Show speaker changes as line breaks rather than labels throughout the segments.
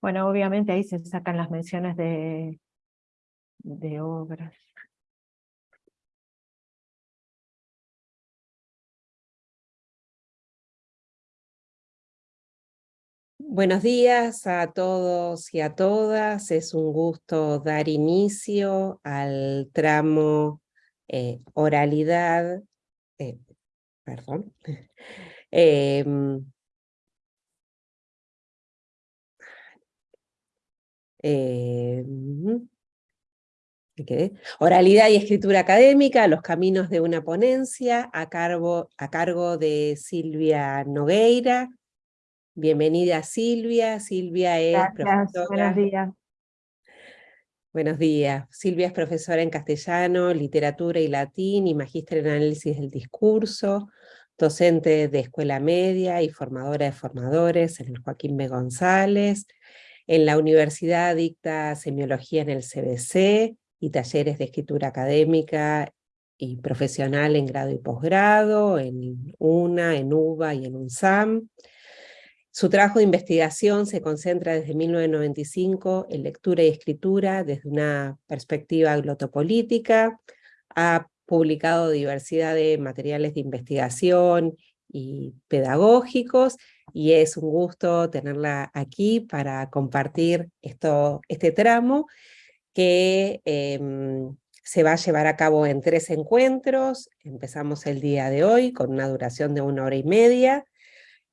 Bueno, obviamente ahí se sacan las menciones de, de obras.
Buenos días a todos y a todas. Es un gusto dar inicio al tramo eh, oralidad, eh, perdón, em, Oralidad y escritura académica, los caminos de una ponencia, a cargo, a cargo de Silvia Nogueira. Bienvenida Silvia, Silvia es profesora...
buenos días.
Buenos días. Silvia es profesora en castellano, literatura y latín y magíster en análisis del discurso, docente de escuela media y formadora de formadores en el Joaquín B. González. En la universidad dicta semiología en el CBC y talleres de escritura académica y profesional en grado y posgrado, en UNA, en UBA y en UNSAM. Su trabajo de investigación se concentra desde 1995 en lectura y escritura desde una perspectiva glotopolítica, ha publicado diversidad de materiales de investigación y pedagógicos, y es un gusto tenerla aquí para compartir esto, este tramo que em, se va a llevar a cabo en tres encuentros. Empezamos el día de hoy con una duración de una hora y media,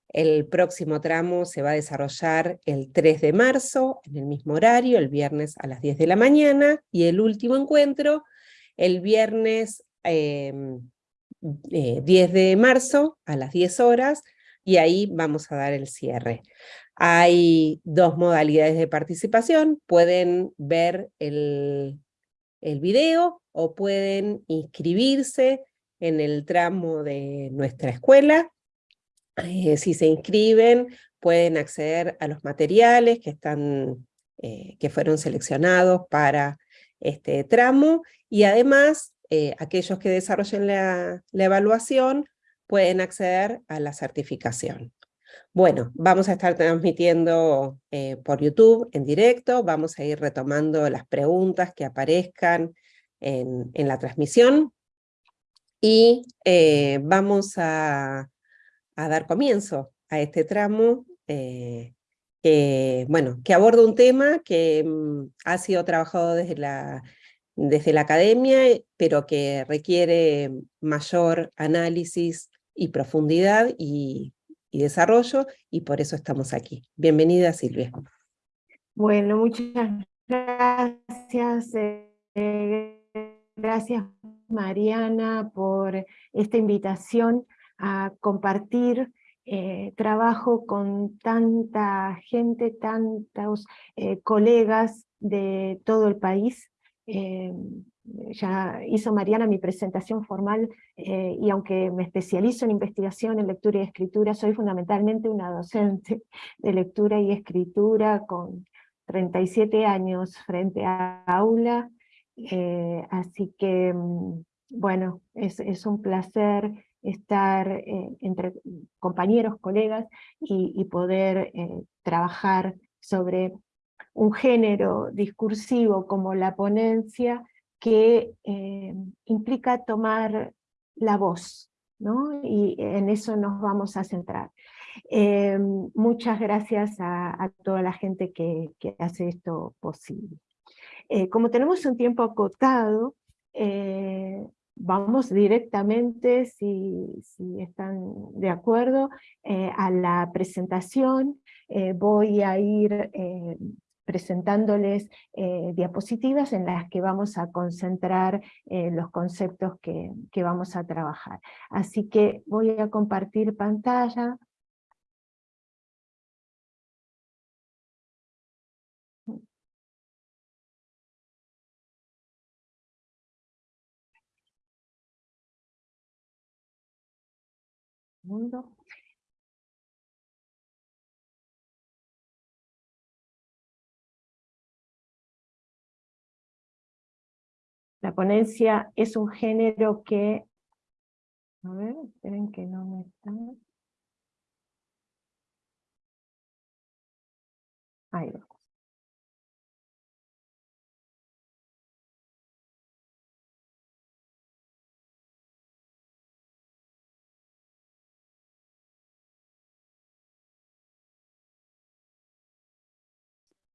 el próximo tramo se va a desarrollar el 3 de marzo, en el mismo horario, el viernes a las 10 de la mañana, y el último encuentro el viernes 10 em, eh, de marzo a las 10 horas, y ahí vamos a dar el cierre. Hay dos modalidades de participación, pueden ver el, video o pueden inscribirse en el tramo de nuestra escuela, eh, si se inscriben, pueden acceder a los materiales que, están, eh, que fueron seleccionados para este tramo, y además eh, aquellos que desarrollen la, evaluación pueden acceder a la certificación. Bueno, vamos a estar transmitiendo por YouTube en directo, vamos a ir retomando las preguntas que aparezcan en, la transmisión, y vamos a a dar comienzo a este tramo, eh, que, bueno, que aborda un tema que mm, ha sido trabajado desde la, desde la academia, pero que requiere mayor análisis y profundidad y, desarrollo, y por eso estamos aquí. Bienvenida Silvia.
Bueno, muchas gracias. Eh, gracias Mariana por esta invitación a compartir eh, trabajo con tanta gente, tantos eh, colegas de todo el país. Eh, ya hizo Mariana mi presentación formal y aunque me especializo en investigación en lectura y escritura, soy fundamentalmente una docente de lectura y escritura con 37 años frente a aula, así que mm, bueno, es, es un placer estar eh, entre compañeros, colegas, y, poder eh, trabajar sobre un género discursivo como la ponencia que eh, implica tomar la voz, ¿no? y en eso nos vamos a centrar. muchas gracias a, toda la gente que, hace esto posible. como tenemos un tiempo acotado, vamos directamente, si, están de acuerdo, eh, a la presentación. Eh, voy a ir eh, presentándoles diapositivas en las que vamos a concentrar los conceptos que, que vamos a trabajar. Así que voy a compartir pantalla. mundo. La ponencia es un género que... A ver, esperen que no me está... Ahí va.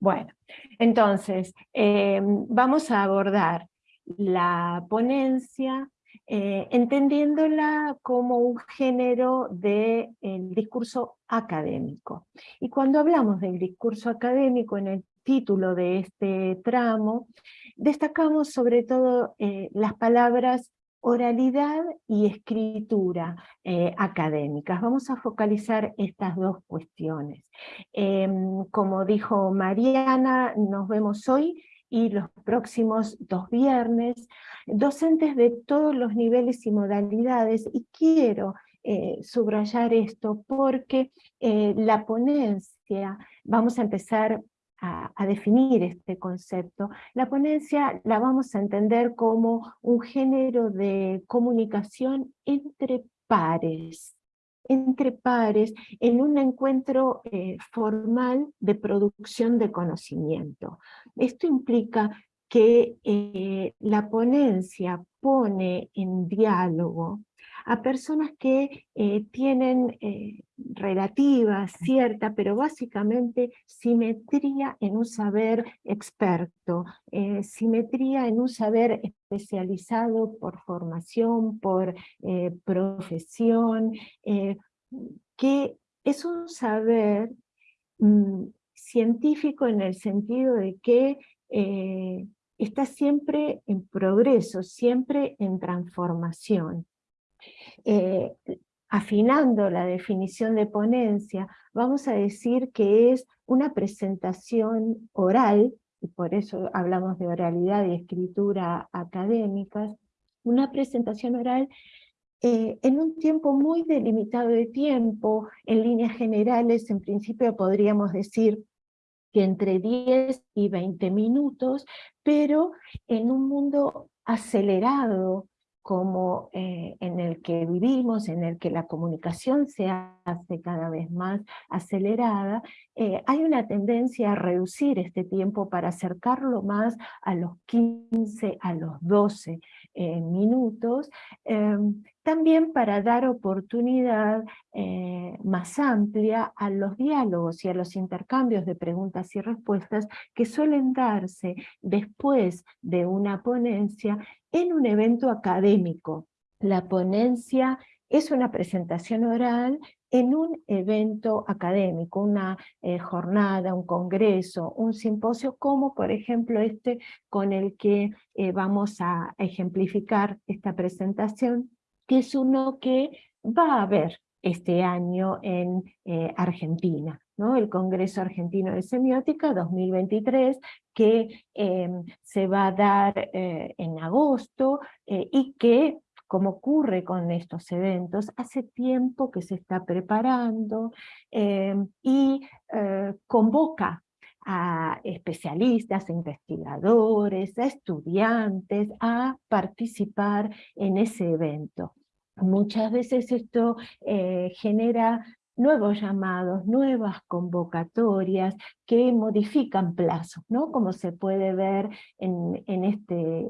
Bueno, entonces, eh, vamos a abordar la ponencia eh, entendiéndola como un género del discurso académico. Y cuando hablamos del discurso académico en el título de este tramo, destacamos sobre todo eh, las palabras oralidad y escritura eh, académicas. Vamos a focalizar estas dos cuestiones. Em, como dijo Mariana, nos vemos hoy y los próximos dos viernes, docentes de todos los niveles y modalidades, y quiero eh, subrayar esto porque eh, la ponencia, vamos a empezar a, definir este concepto, la ponencia la vamos a entender como un género de comunicación entre pares, entre pares en un encuentro eh, formal de producción de conocimiento. Esto implica que eh, la ponencia pone en diálogo a personas que eh, tienen eh, relativa, cierta, pero básicamente simetría en un saber experto, eh, simetría en un saber especializado por formación, por profesión, que es un saber mm, científico en el sentido de que está siempre en progreso, siempre en transformación. Eh, afinando la definición de ponencia, vamos a decir que es una presentación oral, y por eso hablamos de oralidad y escritura académicas, una presentación oral eh, en un tiempo muy delimitado de tiempo, en líneas generales, en principio podríamos decir que entre 10 y 20 minutos, pero en un mundo acelerado, como eh, en el que vivimos, en el que la comunicación se hace cada vez más acelerada, eh, hay una tendencia a reducir este tiempo para acercarlo más a los 15, a los 12 eh, minutos, em, también para dar oportunidad más amplia a los diálogos y a los intercambios de preguntas y respuestas que suelen darse después de una ponencia en un evento académico. La ponencia es una presentación oral en un evento académico, una eh, jornada, un congreso, un simposio, como por ejemplo este con el que eh, vamos a ejemplificar esta presentación, que es uno que va a haber este año en eh, Argentina. ¿no? el Congreso Argentino de Semiótica 2023, que em, se va a dar en agosto y que, como ocurre con estos eventos, hace tiempo que se está preparando em, y eh, convoca a especialistas, a investigadores, a estudiantes a participar en ese evento. Muchas veces esto genera nuevos llamados, nuevas convocatorias que modifican plazos, ¿no? como se puede ver en, en, este,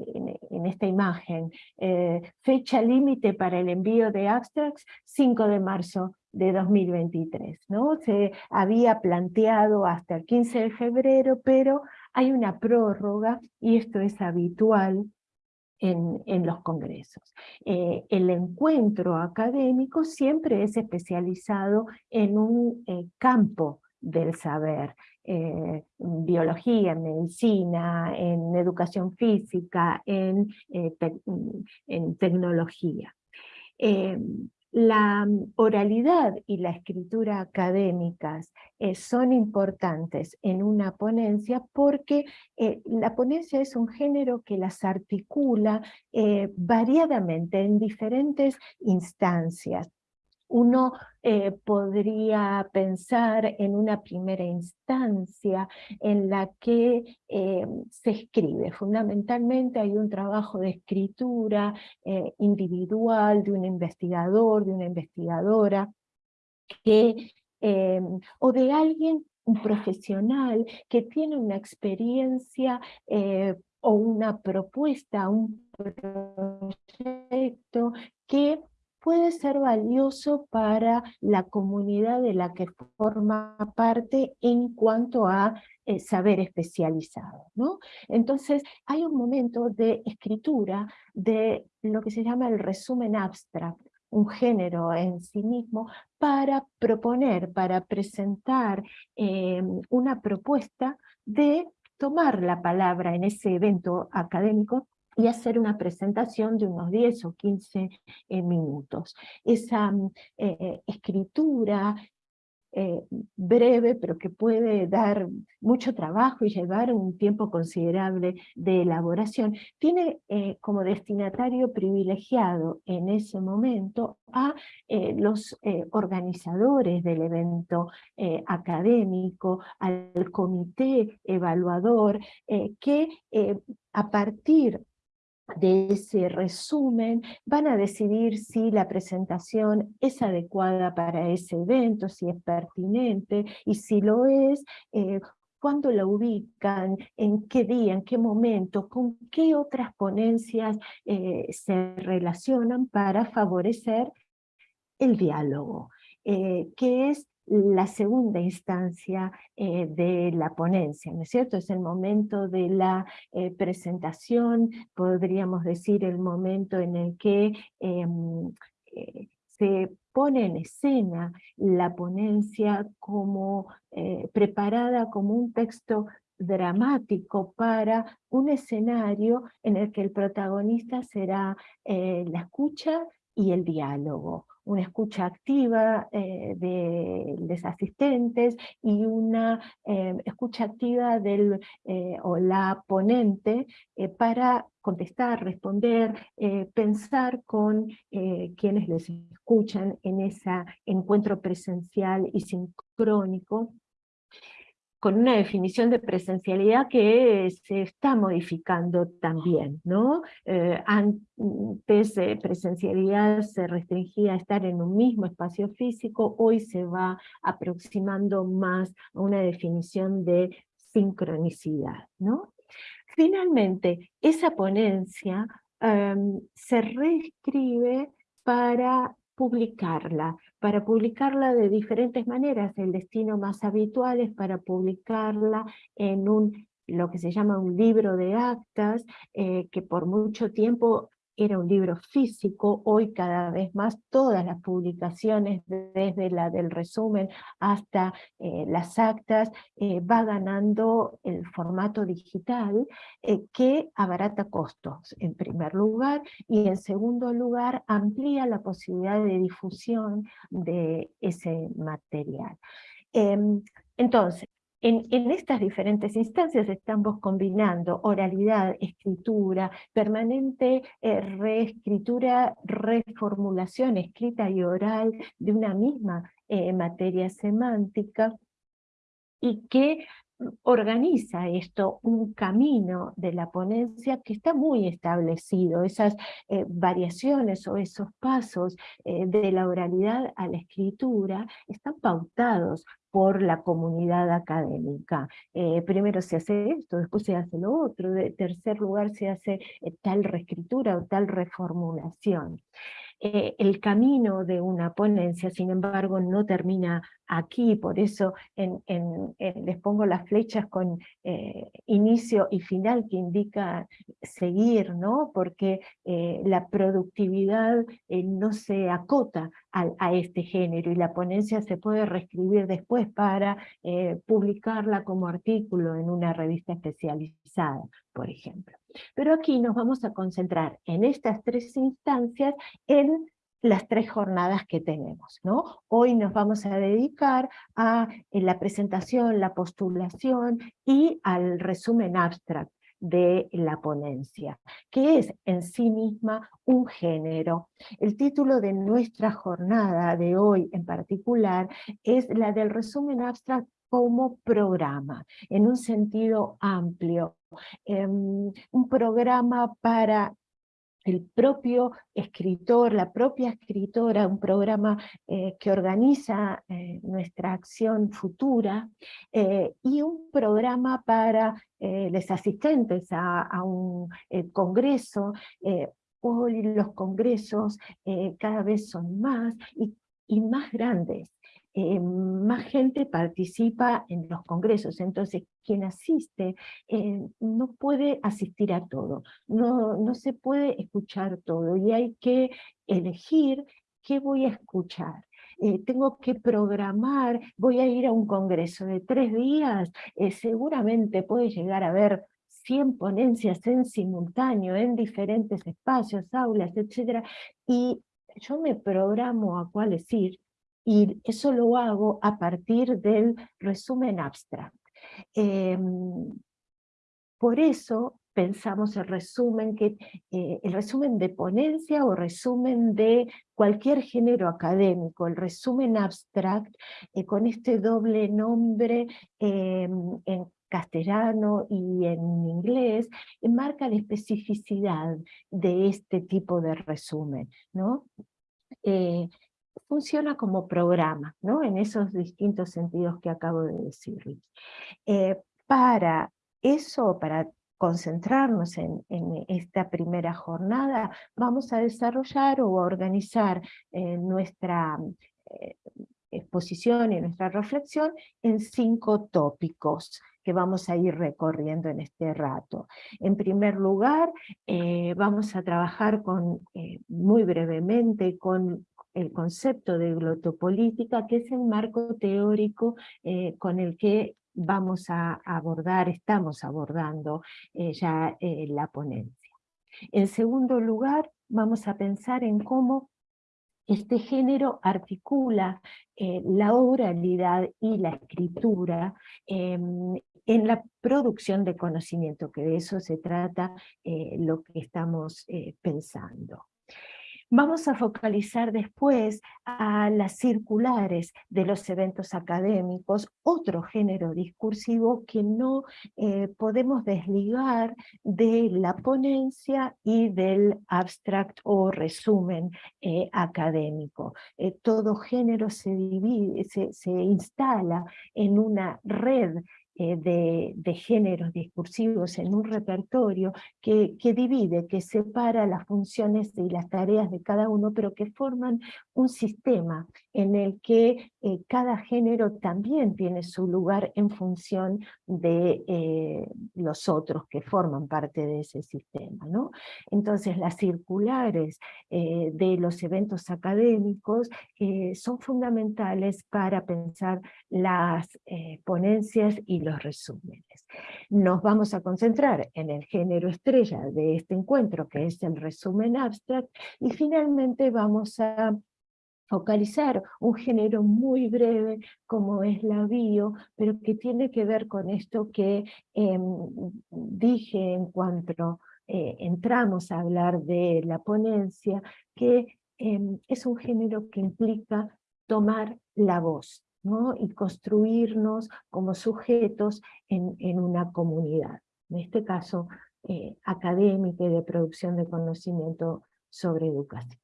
en, esta imagen. Eh, fecha límite para el envío de abstracts, 5 de marzo de 2023. ¿no? Se había planteado hasta el 15 de febrero, pero hay una prórroga y esto es habitual en, los congresos. Eh, el encuentro académico siempre es especializado en un eh, campo del saber, eh, biología, medicina, en educación física, en, en tecnología. La oralidad y la escritura académicas eh, son importantes en una ponencia porque eh, la ponencia es un género que las articula eh, variadamente en diferentes instancias uno eh, podría pensar en una primera instancia en la que eh, se escribe. Fundamentalmente hay un trabajo de escritura eh, individual de un investigador, de una investigadora, o de alguien, un profesional, que tiene una experiencia o una propuesta, un proyecto que puede ser valioso para la comunidad de la que forma parte en cuanto a eh, saber especializado. ¿no? Entonces hay un momento de escritura de lo que se llama el resumen abstract, un género en sí mismo, para proponer, para presentar eh, una propuesta de tomar la palabra en ese evento académico y hacer una presentación de unos 10 o 15 eh, minutos. Esa mm, eh, escritura eh, breve, pero que puede dar mucho trabajo y llevar un tiempo considerable de elaboración, tiene como destinatario privilegiado en ese momento a los organizadores del evento académico, al comité evaluador, que a partir de ese resumen, van a decidir si la presentación es adecuada para ese evento, si es pertinente, y si lo es, eh, cuándo la ubican, en qué día, en qué momento, con qué otras ponencias eh, se relacionan para favorecer el diálogo, eh, que es la segunda instancia eh, de la ponencia, ¿no es cierto? Es el momento de la eh, presentación, podríamos decir el momento en el que em, eh, se pone en escena la ponencia como preparada como un texto dramático para un escenario en el que el protagonista será la escucha y el diálogo una escucha activa eh, de los asistentes y una eh, escucha activa del eh, o la ponente para contestar, responder, pensar con quienes les escuchan en ese encuentro presencial y sincrónico con una definición de presencialidad que se está modificando también. ¿no? Eh, antes eh, presencialidad se restringía a estar en un mismo espacio físico, hoy se va aproximando más a una definición de sincronicidad. ¿no? Finalmente, esa ponencia em, se reescribe para publicarla, para publicarla de diferentes maneras. El destino más habitual es para publicarla en un lo que se llama un libro de actas, eh, que por mucho tiempo era un libro físico, hoy cada vez más todas las publicaciones, desde la del resumen hasta eh, las actas, eh, va ganando el formato digital eh, que abarata costos en primer lugar y en segundo lugar amplía la posibilidad de difusión de ese material. Em, entonces, en, estas diferentes instancias estamos combinando oralidad, escritura, permanente eh, reescritura, reformulación escrita y oral de una misma eh, materia semántica, y que organiza esto un camino de la ponencia que está muy establecido, esas eh, variaciones o esos pasos de la oralidad a la escritura están pautados por la comunidad académica. Eh, primero se hace esto, después se hace lo otro, en tercer lugar se hace eh, tal reescritura o tal reformulación. Eh, el camino de una ponencia, sin embargo, no termina aquí, por eso les pongo las flechas con eh, inicio y final que indica seguir, ¿no? porque eh, la productividad no se acota a, este género y la ponencia se puede reescribir después para publicarla como artículo en una revista especializada, por ejemplo. Pero aquí nos vamos a concentrar en estas tres instancias en las tres jornadas que tenemos. ¿no? Hoy nos vamos a dedicar a la presentación, la postulación y al resumen abstract de la ponencia, que es en sí misma un género. El título de nuestra jornada de hoy en particular es la del resumen abstract como programa, en un sentido amplio, em, un programa para el propio escritor, la propia escritora, un programa eh, que organiza eh, nuestra acción futura, eh, y un programa para los asistentes a, a un congreso, hoy los congresos cada vez son más y, y más grandes. Eh, más gente participa en los congresos, entonces quien asiste eh, no puede asistir a todo, no, no se puede escuchar todo y hay que elegir qué voy a escuchar. Eh, tengo que programar, voy a ir a un congreso de tres días, seguramente puede llegar a ver 100 ponencias en simultáneo, en diferentes espacios, aulas, etc. Y yo me programo a cuál es ir, y eso lo hago a partir del resumen abstract. Em, por eso pensamos el resumen, que, eh, el resumen de ponencia o resumen de cualquier género académico, el resumen abstract, eh, con este doble nombre em, en castellano y en inglés, marca la especificidad de este tipo de resumen. ¿no? Eh, funciona como programa, ¿no? en esos distintos sentidos que acabo de decirles. Eh, para eso, para concentrarnos en, esta primera jornada, vamos a desarrollar o a organizar eh, nuestra eh, exposición y nuestra reflexión en cinco tópicos que vamos a ir recorriendo en este rato. En primer lugar, vamos a trabajar con, muy brevemente con el concepto de glotopolítica, que es el marco teórico eh, con el que vamos a abordar, estamos abordando eh, ya eh, la ponencia. En segundo lugar, vamos a pensar en cómo este género articula la oralidad y la escritura em, en la producción de conocimiento, que de eso se trata lo que estamos pensando. Vamos a focalizar después a las circulares de los eventos académicos, otro género discursivo que no eh, podemos desligar de la ponencia y del abstract o resumen eh, académico. Eh, todo género se, instala en una red eh, de, géneros discursivos en un repertorio que, que, divide, que separa las funciones y las tareas de cada uno, pero que forman un sistema en el que eh, cada género también tiene su lugar en función de eh, los otros que forman parte de ese sistema. ¿no? Entonces las circulares de los eventos académicos son fundamentales para pensar las ponencias y los resúmenes. Nos vamos a concentrar en el género estrella de este encuentro, que es el resumen abstract, y finalmente vamos a focalizar un género muy breve como es la bio, pero que tiene que ver con esto que em, dije en cuanto eh, entramos a hablar de la ponencia, que em, es un género que implica tomar la voz, y construirnos como sujetos en, una comunidad, en este caso eh, académica y de producción de conocimiento sobre educación.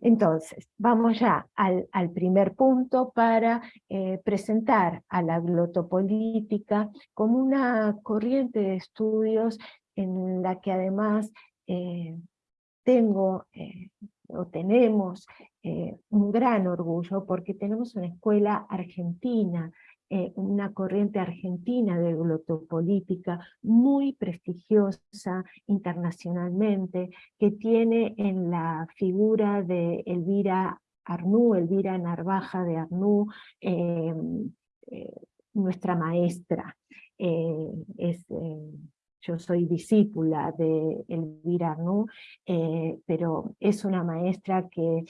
Entonces, vamos ya al, primer punto para eh, presentar a la glotopolítica como una corriente de estudios en la que además eh, tengo o tenemos eh, un gran orgullo porque tenemos una escuela argentina, eh, una corriente argentina de glotopolítica muy prestigiosa internacionalmente, que tiene en la figura de Elvira Arnú, Elvira Narvaja de Arnú, eh, nuestra maestra. es yo soy discípula de Elvira Arnú, pero es una maestra que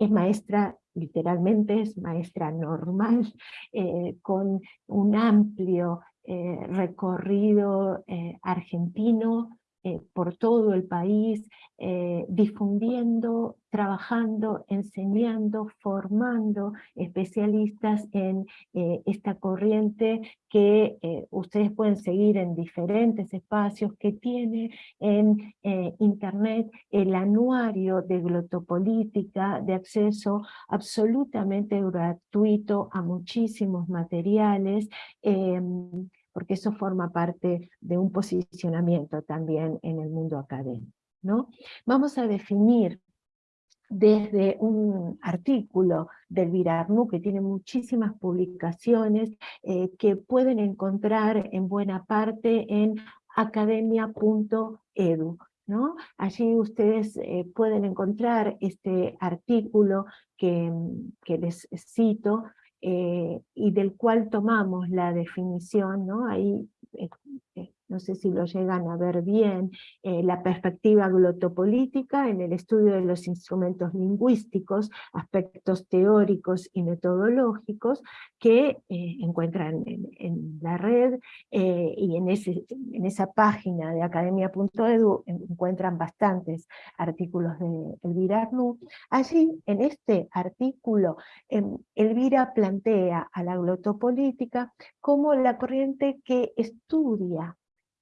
es maestra, literalmente es maestra normal, eh, con un amplio eh, recorrido eh, argentino, eh, por todo el país, eh, difundiendo, trabajando, enseñando, formando especialistas en eh, esta corriente que ustedes pueden seguir en diferentes espacios que tiene en internet el anuario de glotopolítica de acceso absolutamente gratuito a muchísimos materiales porque eso forma parte de un posicionamiento también en el mundo académico. ¿no? Vamos a definir desde un artículo del Virarnu que tiene muchísimas publicaciones eh, que pueden encontrar en buena parte en academia.edu. ¿no? Allí ustedes eh, pueden encontrar este artículo que les cito eh, y del cual tomamos la definición, ¿no? ahí no sé si lo llegan a ver bien, eh, la perspectiva glotopolítica en el estudio de los instrumentos lingüísticos, aspectos teóricos y metodológicos que eh, encuentran en, la red eh, y en, ese, en esa página de academia.edu encuentran bastantes artículos de Elvira Arnu. Allí, en este artículo, em, Elvira plantea a la glotopolítica como la corriente que estudia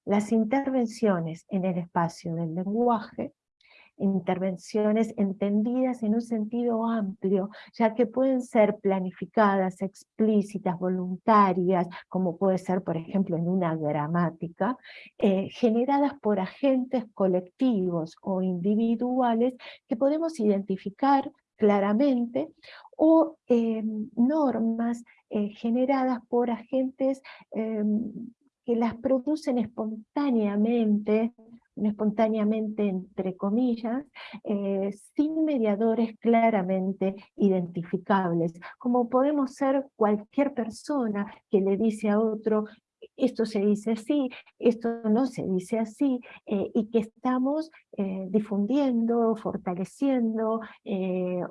las intervenciones en el espacio del lenguaje, intervenciones entendidas en un sentido amplio, ya que pueden ser planificadas, explícitas, voluntarias, como puede ser, por ejemplo, en una gramática, eh, generadas por agentes colectivos o individuales que podemos identificar claramente, o eh, normas eh, generadas por agentes que las producen espontáneamente, espontáneamente entre comillas, eh, sin mediadores claramente identificables, como podemos ser cualquier persona que le dice a otro, esto se dice así, esto no se dice así, eh, y que estamos eh, difundiendo, fortaleciendo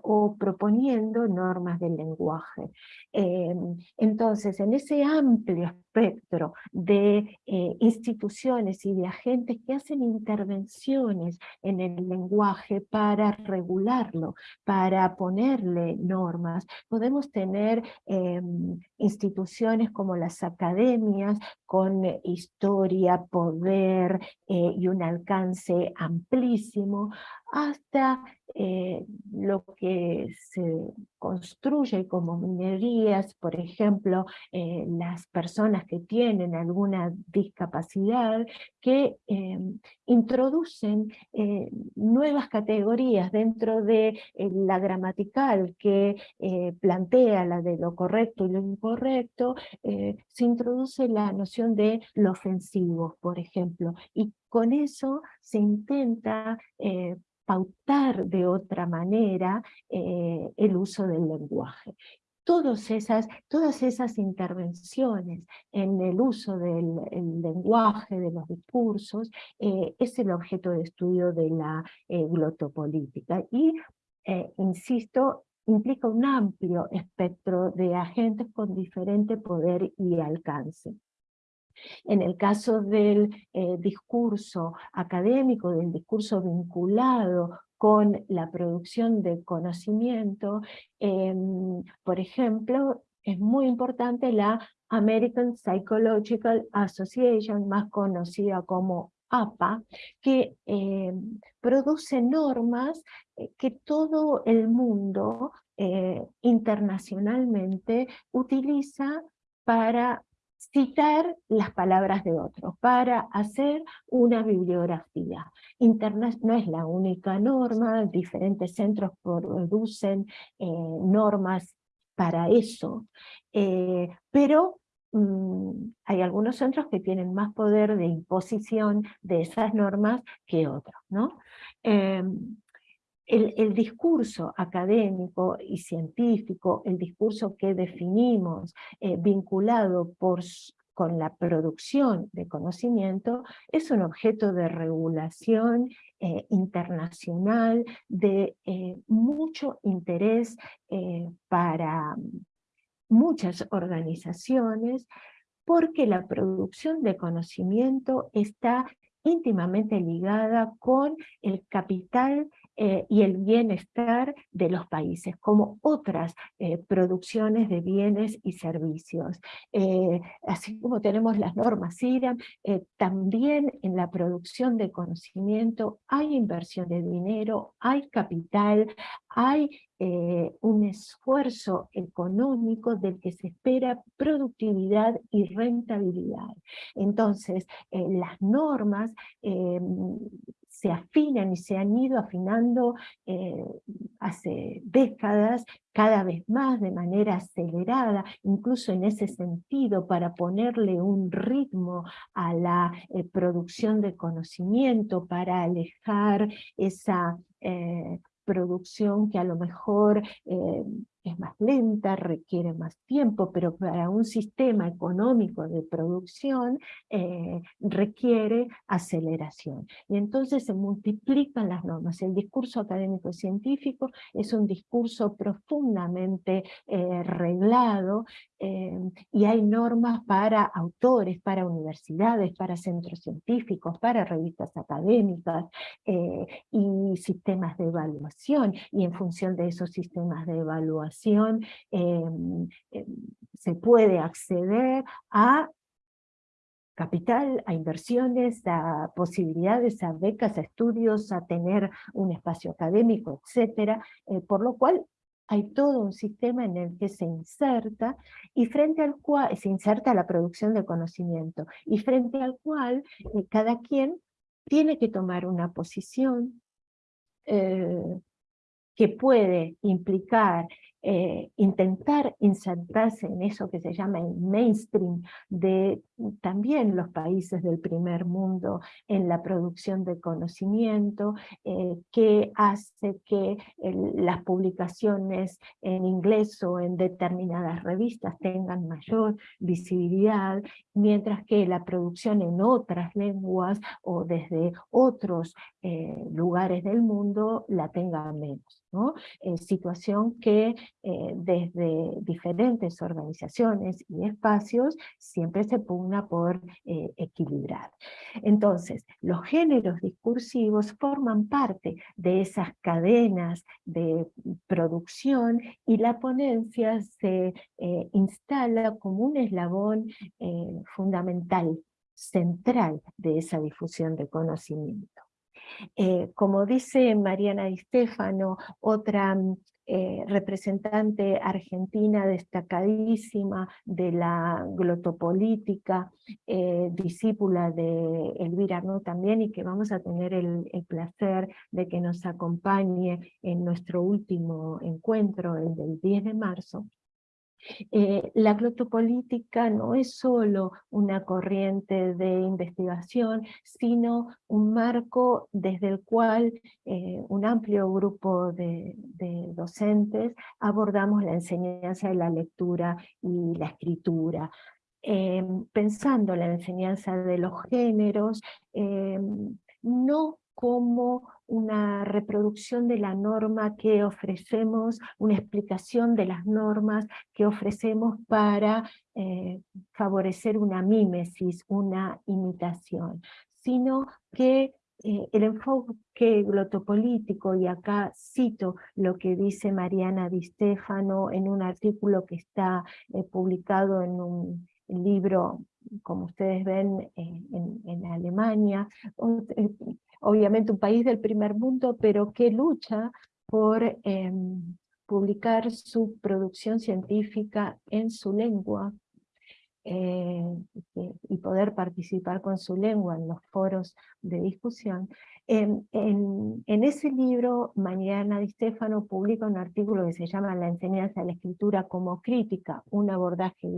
o proponiendo normas del lenguaje. entonces, en ese amplio espectro de eh, instituciones y de agentes que hacen intervenciones en el lenguaje para regularlo, para ponerle normas. Podemos tener em, instituciones como las academias con historia, poder eh, y un alcance amplísimo, hasta eh, lo que se construye como minerías, por ejemplo, eh, las personas que tienen alguna discapacidad, que em, introducen eh, nuevas categorías dentro de la gramatical que plantea la de lo correcto y lo incorrecto, se introduce la noción de lo ofensivo, por ejemplo, y con eso se intenta pautar de otra manera eh, el uso del lenguaje. Todas esas, todas esas intervenciones en el uso del lenguaje, de los discursos, eh, es el objeto de estudio de la eh, glotopolítica. Y, insisto, implica un amplio espectro de agentes con diferente poder y alcance. En el caso del eh, discurso académico, del discurso vinculado con la producción de conocimiento, em, por ejemplo, es muy importante la American Psychological Association, más conocida como APA, que em, produce normas eh, que todo el mundo eh, internacionalmente utiliza para citar las palabras de otros, para hacer una bibliografía. Internet no es la única norma, diferentes centros producen eh, normas para eso, eh, pero mm, hay algunos centros que tienen más poder de imposición de esas normas que otros. ¿no? Em, el, discurso académico y científico, el discurso que definimos eh, vinculado con la producción de conocimiento, es un objeto de regulación eh, internacional de eh, mucho interés para muchas organizaciones, porque la producción de conocimiento está íntimamente ligada con el capital eh, y el bienestar de los países, como otras eh, producciones de bienes y servicios. Eh, así como tenemos las normas IRAM, también en la producción de conocimiento hay inversión de dinero, hay capital, hay un esfuerzo económico del que se espera productividad y rentabilidad. Entonces, las normas se afinan y se han ido afinando eh, hace décadas, cada vez más de manera acelerada, incluso en ese sentido, para ponerle un ritmo a la eh, producción de conocimiento, para alejar esa eh, producción que a lo mejor es más lenta, requiere más tiempo, pero para un sistema económico de producción eh, requiere aceleración. Y entonces se multiplican las normas. El discurso académico-científico es un discurso profundamente eh, reglado eh, y hay normas para autores, para universidades, para centros científicos, para revistas académicas y sistemas de evaluación. Y en función de esos sistemas de evaluación Em, em, se puede acceder a capital, a inversiones, a posibilidades, a becas, a estudios, a tener un espacio académico, etcétera, eh, por lo cual hay todo un sistema en el que se inserta y frente al cual se inserta la producción de conocimiento y frente al cual eh, cada quien tiene que tomar una posición eh, que puede implicar eh, intentar insertarse en eso que se llama el mainstream de también los países del primer mundo en la producción de conocimiento, eh, que hace que las publicaciones en inglés o en determinadas revistas tengan mayor visibilidad, mientras que la producción en otras lenguas o desde otros eh, lugares del mundo la tenga menos. ¿no? situación que eh, desde diferentes organizaciones y espacios siempre se pugna por eh, equilibrar. Entonces, los géneros discursivos forman parte de esas cadenas de producción y la ponencia se eh, instala como un eslabón fundamental, central de esa difusión de conocimiento. como dice Mariana Di Stefano, otra eh, representante argentina destacadísima de la glotopolítica, eh, discípula de Elvira Arnaud también, y que vamos a tener el, el, placer de que nos acompañe en nuestro último encuentro, el del 10 de marzo. Eh, la glotopolítica no es solo una corriente de investigación, sino un marco desde el cual eh, un amplio grupo de, docentes abordamos la enseñanza de la lectura y la escritura. Eh, pensando la enseñanza de los géneros, no como una reproducción de la norma que ofrecemos, una explicación de las normas que ofrecemos para eh, favorecer una mímesis, una imitación, sino que eh, el enfoque glotopolítico, y acá cito lo que dice Mariana Di Stefano en un artículo que está eh, publicado en un libro como ustedes ven en, Alemania, obviamente un país del primer mundo, pero que lucha por em, publicar su producción científica en su lengua, eh, y poder participar con su lengua en los foros de discusión. En, ese libro, Mariana Di Stefano publica un artículo que se llama La enseñanza de la escritura como crítica, un abordaje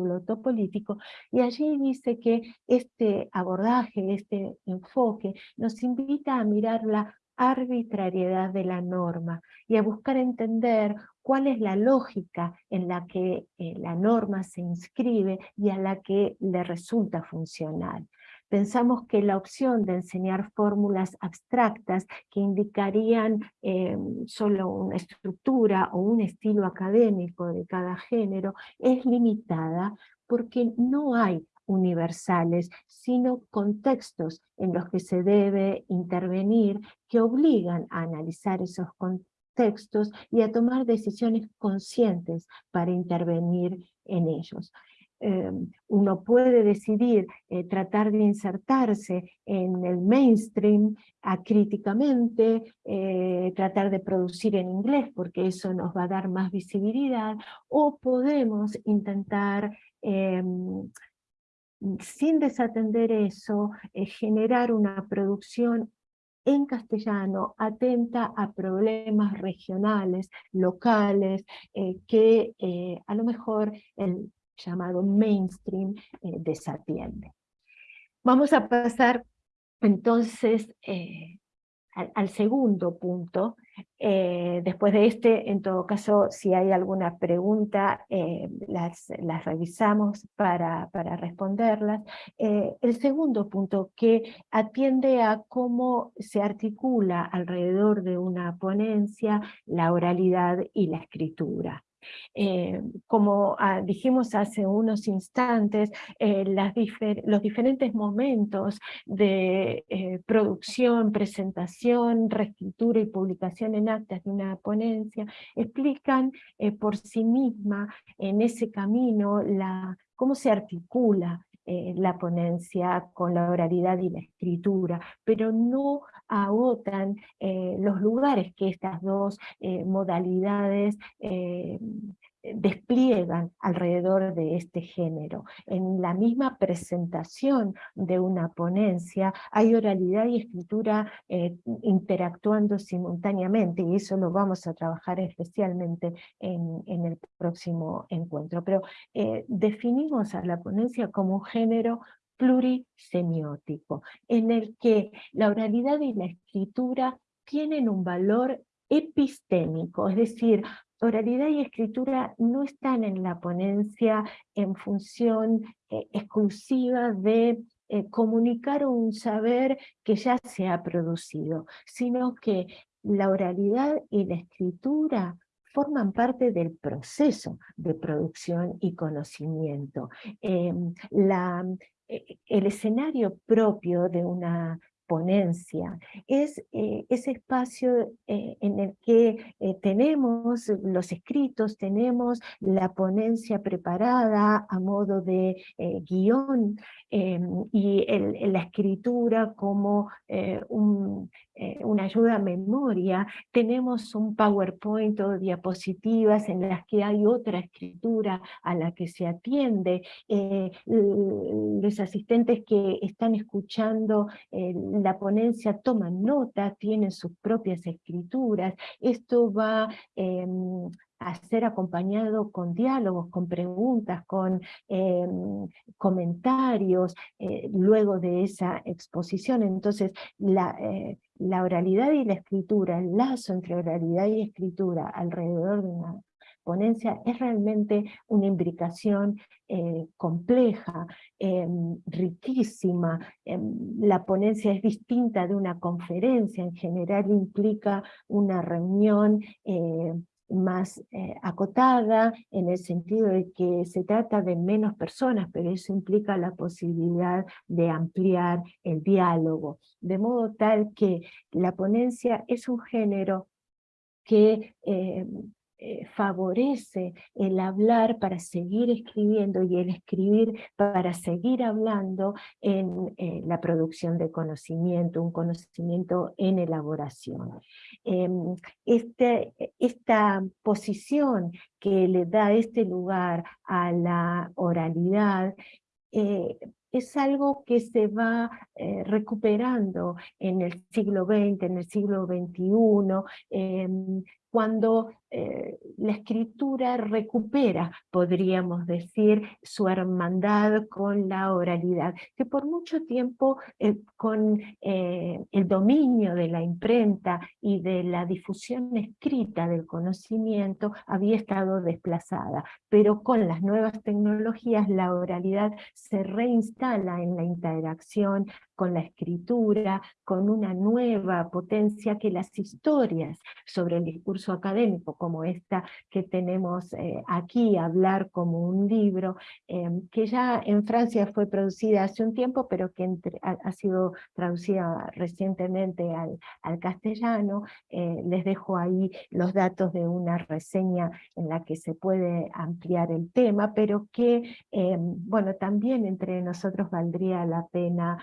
político, y allí dice que este abordaje, este enfoque, nos invita a mirar la arbitrariedad de la norma y a buscar entender cuál es la lógica en la que eh, la norma se inscribe y a la que le resulta funcional. Pensamos que la opción de enseñar fórmulas abstractas que indicarían eh, solo una estructura o un estilo académico de cada género es limitada porque no hay universales, sino contextos en los que se debe intervenir que obligan a analizar esos contextos textos y a tomar decisiones conscientes para intervenir en ellos. Em, uno puede decidir eh, tratar de insertarse en el mainstream acríticamente, eh, tratar de producir en inglés porque eso nos va a dar más visibilidad, o podemos intentar em, sin desatender eso, eh, generar una producción en castellano atenta a problemas regionales, locales, eh, que eh, a lo mejor el llamado mainstream eh, desatiende. Vamos a pasar entonces al, segundo punto. Eh, después de este, en todo caso, si hay alguna pregunta, eh, las, las, revisamos para, para responderlas. Eh, el segundo punto, que atiende a cómo se articula alrededor de una ponencia la oralidad y la escritura. Eh, como ah, dijimos hace unos instantes, eh, los diferentes momentos de eh, producción, presentación, reescritura y publicación en actas de una ponencia explican por sí misma en ese camino cómo se articula la ponencia con la oralidad y la escritura, pero no agotan los lugares que estas dos modalidades eh, despliegan alrededor de este género. En la misma presentación de una ponencia hay oralidad y escritura eh, interactuando simultáneamente y eso lo vamos a trabajar especialmente en, el próximo encuentro. Pero eh, definimos a la ponencia como un género plurisemiótico, en el que la oralidad y la escritura tienen un valor epistémico, es decir, oralidad y escritura no están en la ponencia en función eh, exclusiva de eh, comunicar un saber que ya se ha producido, sino que la oralidad y la escritura forman parte del proceso de producción y conocimiento. Em, eh, el escenario propio de una ponencia, es eh, ese espacio eh, en el que eh, tenemos los escritos, tenemos la ponencia preparada a modo de guion y la escritura como un, una ayuda a memoria, tenemos un PowerPoint o diapositivas en las que hay otra escritura a la que se atiende, los asistentes que están escuchando la ponencia toman nota, tienen sus propias escrituras, esto va em, a ser acompañado con diálogos, con preguntas, con em, comentarios, eh, luego de esa exposición. Entonces, eh, la oralidad y la escritura, el lazo entre oralidad y escritura alrededor de una ponencia es realmente una imbricación eh, compleja, em, riquísima. Em, la ponencia es distinta de una conferencia, en general implica una reunión eh, más eh, acotada, en el sentido de que se trata de menos personas, pero eso implica la posibilidad de ampliar el diálogo, de modo tal que la ponencia es un género que eh, favorece el hablar para seguir escribiendo y el escribir para seguir hablando en eh, la producción de conocimiento, un conocimiento en elaboración. Em, este, esta posición que le da este lugar a la oralidad eh, es algo que se va recuperando en el siglo XX, en el siglo XXI, cuando eh, la escritura recupera, podríamos decir, su hermandad con la oralidad, que por mucho tiempo eh, con eh, el dominio de la imprenta y de la difusión escrita del conocimiento había estado desplazada, pero con las nuevas tecnologías la oralidad se reinstala en la interacción con la escritura, con una nueva potencia que las historias sobre el discurso académico, como esta que tenemos eh, aquí, Hablar como un libro, em, que ya en Francia fue producida hace un tiempo, pero que ha, sido traducida recientemente al, castellano. Eh, les dejo ahí los datos de una reseña en la que se puede ampliar el tema, pero que, bueno, también entre nosotros valdría la pena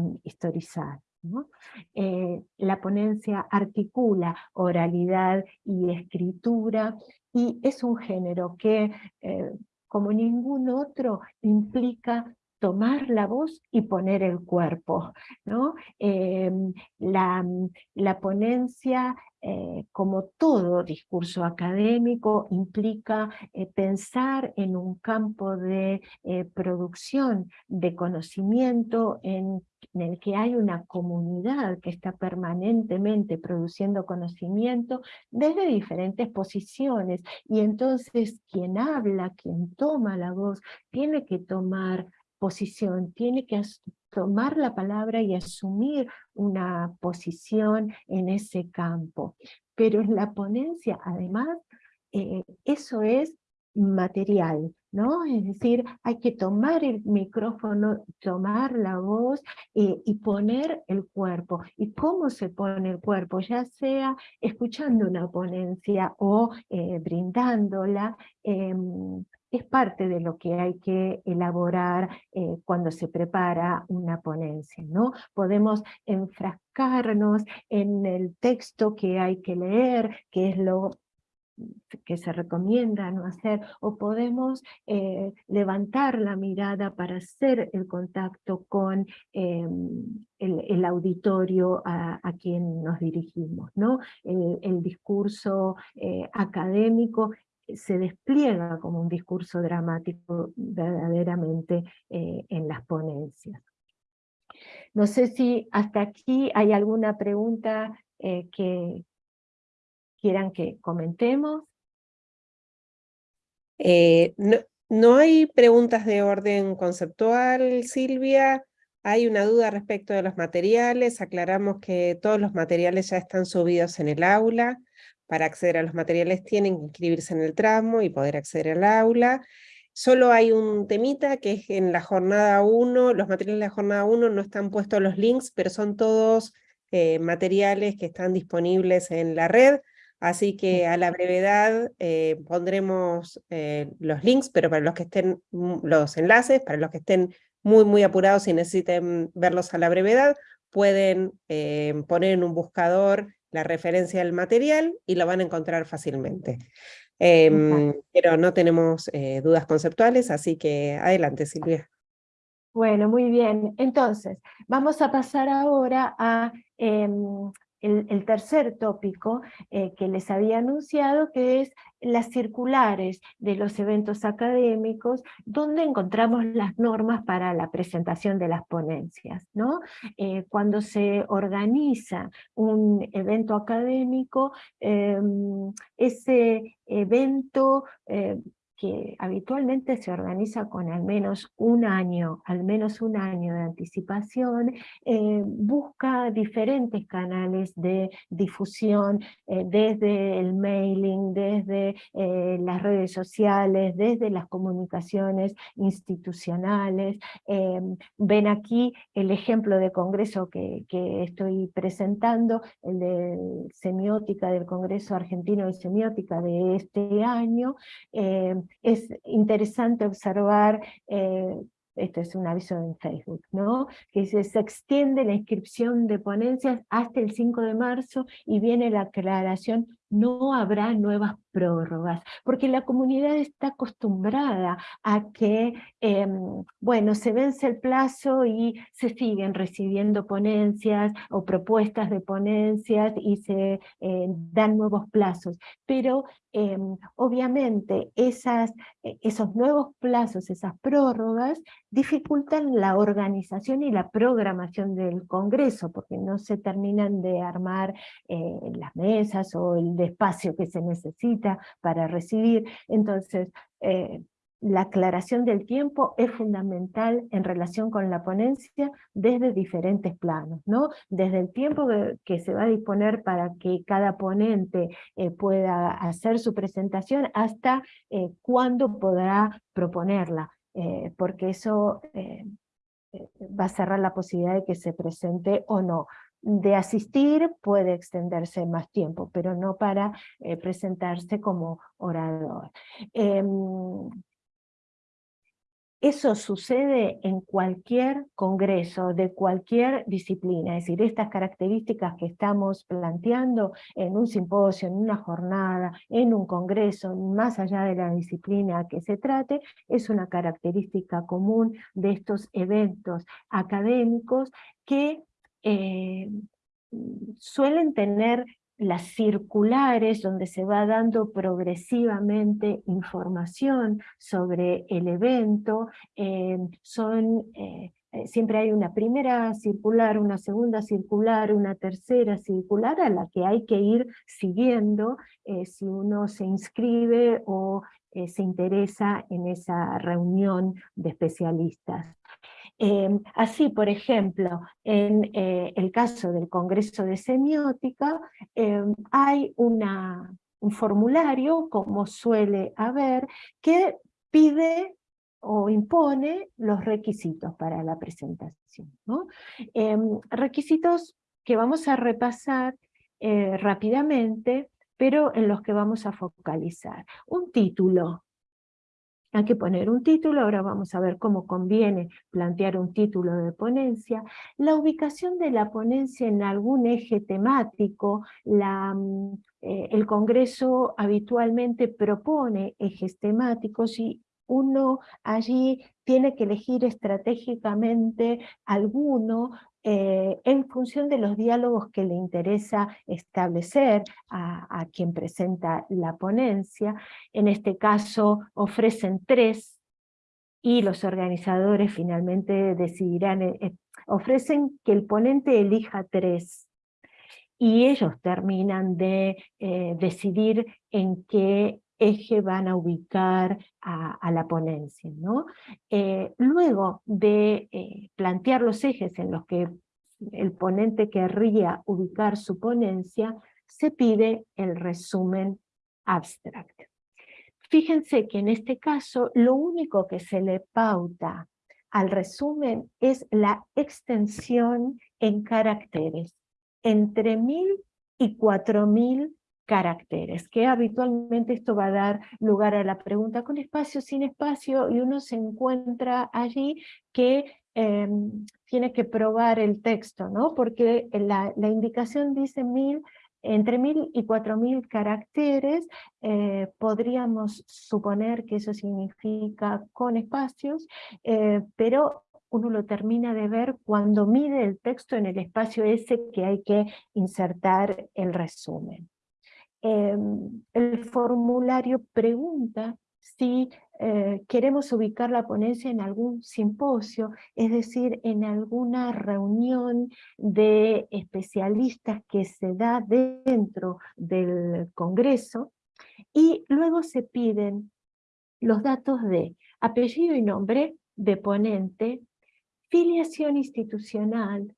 mm, historizar. Eh, la ponencia articula oralidad y escritura y es un género que, eh, como ningún otro, implica tomar la voz y poner el cuerpo. ¿no? Em, la, la, ponencia, eh, como todo discurso académico, implica eh, pensar en un campo de eh, producción de conocimiento en en el que hay una comunidad que está permanentemente produciendo conocimiento desde diferentes posiciones, y entonces quien habla, quien toma la voz, tiene que tomar posición, tiene que tomar la palabra y asumir una posición en ese campo. Pero en la ponencia, además, eh, eso es material, ¿no? Es decir, hay que tomar el micrófono, tomar la voz eh, y poner el cuerpo. ¿Y cómo se pone el cuerpo? Ya sea escuchando una ponencia o eh, brindándola, em, es parte de lo que hay que elaborar eh, cuando se prepara una ponencia, ¿no? Podemos enfrascarnos en el texto que hay que leer, que es lo que se recomienda no hacer, o podemos eh, levantar la mirada para hacer el contacto con em, el, auditorio a, quien nos dirigimos. ¿no? El, discurso eh, académico se despliega como un discurso dramático verdaderamente eh, en las ponencias. No sé si hasta aquí hay alguna pregunta que, quieran que comentemos.
Eh, no, hay preguntas de orden conceptual, Silvia. Hay una duda respecto de los materiales. Aclaramos que todos los materiales ya están subidos en el aula. Para acceder a los materiales tienen que inscribirse en el tramo y poder acceder al aula. Solo hay un temita que es en la jornada 1, los materiales de la jornada 1 no están puestos los links, pero son todos eh, materiales que están disponibles en la red. Así que a la brevedad eh, pondremos eh, los links, pero para los que estén, mm, los enlaces, para los que estén muy, muy apurados y necesiten verlos a la brevedad, pueden eh, poner en un buscador la referencia del material y lo van a encontrar fácilmente. Em, pero no tenemos dudas conceptuales, así que adelante Silvia.
Bueno, muy bien. Entonces, vamos a pasar ahora a el, tercer tópico eh, que les había anunciado, que es las circulares de los eventos académicos, donde encontramos las normas para la presentación de las ponencias. ¿no? Eh, cuando se organiza un evento académico, em, ese evento eh, que habitualmente se organiza con al menos un año, al menos un año de anticipación, eh, busca diferentes canales de difusión, eh, desde el mailing, desde eh, las redes sociales, desde las comunicaciones institucionales. ven aquí el ejemplo de congreso que, que estoy presentando, el de semiótica del Congreso Argentino de Semiótica de este año, es interesante observar eh, esto es un aviso en Facebook, ¿no? que se, se, extiende la inscripción de ponencias hasta el 5 de marzo y viene la aclaración, no habrá nuevas prórrogas, porque la comunidad está acostumbrada a que, em, bueno, se vence el plazo y se siguen recibiendo ponencias o propuestas de ponencias y se eh, dan nuevos plazos, pero em, obviamente e, esos nuevos plazos, esas prórrogas, dificultan la organización y la programación del Congreso, porque no se terminan de armar eh, las mesas o el espacio que se necesita para recibir. Entonces, eh, la aclaración del tiempo es fundamental en relación con la ponencia desde diferentes planos, ¿no? Desde el tiempo que, se va a disponer para que cada ponente eh, pueda hacer su presentación hasta eh, cuándo podrá proponerla, porque eso va a cerrar la posibilidad de que se presente o no de asistir puede extenderse más tiempo, pero no para eh, presentarse como orador. Em, eso sucede en cualquier congreso de cualquier disciplina, es decir, estas características que estamos planteando en un simposio, en una jornada, en un congreso, más allá de la disciplina que se trate, es una característica común de estos eventos académicos que eh, suelen tener las circulares donde se va dando progresivamente información sobre el evento, eh, son, eh, siempre hay una primera circular, una segunda circular, una tercera circular a la que hay que ir siguiendo si uno se inscribe o se interesa en esa reunión de especialistas. Em, así, por ejemplo, en eh, el caso del Congreso de Semiótica, em, hay un formulario, como suele haber, que pide o impone los requisitos para la presentación. Em, requisitos que vamos a repasar eh, rápidamente, pero en los que vamos a focalizar. Un título, hay que poner un título, ahora vamos a ver cómo conviene plantear un título de ponencia. La ubicación de la ponencia en algún eje temático, mm, eh, el Congreso habitualmente propone ejes temáticos y uno allí tiene que elegir estratégicamente alguno eh, en función de los diálogos que le interesa establecer a, quien presenta la ponencia. En este caso ofrecen tres y los organizadores finalmente decidirán, eh, eh, ofrecen que el ponente elija tres y ellos terminan de decidir en qué eje van a ubicar a, la ponencia. ¿no? Eh, luego de eh, plantear los ejes en los que el ponente querría ubicar su ponencia, se pide el resumen abstract. Fíjense que en este caso lo único que se le pauta al resumen es la extensión en caracteres, entre mil y cuatro mil caracteres, que habitualmente esto va a dar lugar a la pregunta con espacio, sin espacio, y uno se encuentra allí que em, tiene que probar el texto, ¿no? porque la, indicación dice mil, entre mil y cuatro mil caracteres, eh, podríamos suponer que eso significa con espacios, eh, pero uno lo termina de ver cuando mide el texto en el espacio ese que hay que insertar el resumen. Em, el formulario pregunta si eh, queremos ubicar la ponencia en algún simposio, es decir, en alguna reunión de especialistas que se da dentro del Congreso, y luego se piden los datos de apellido y nombre de ponente, filiación institucional,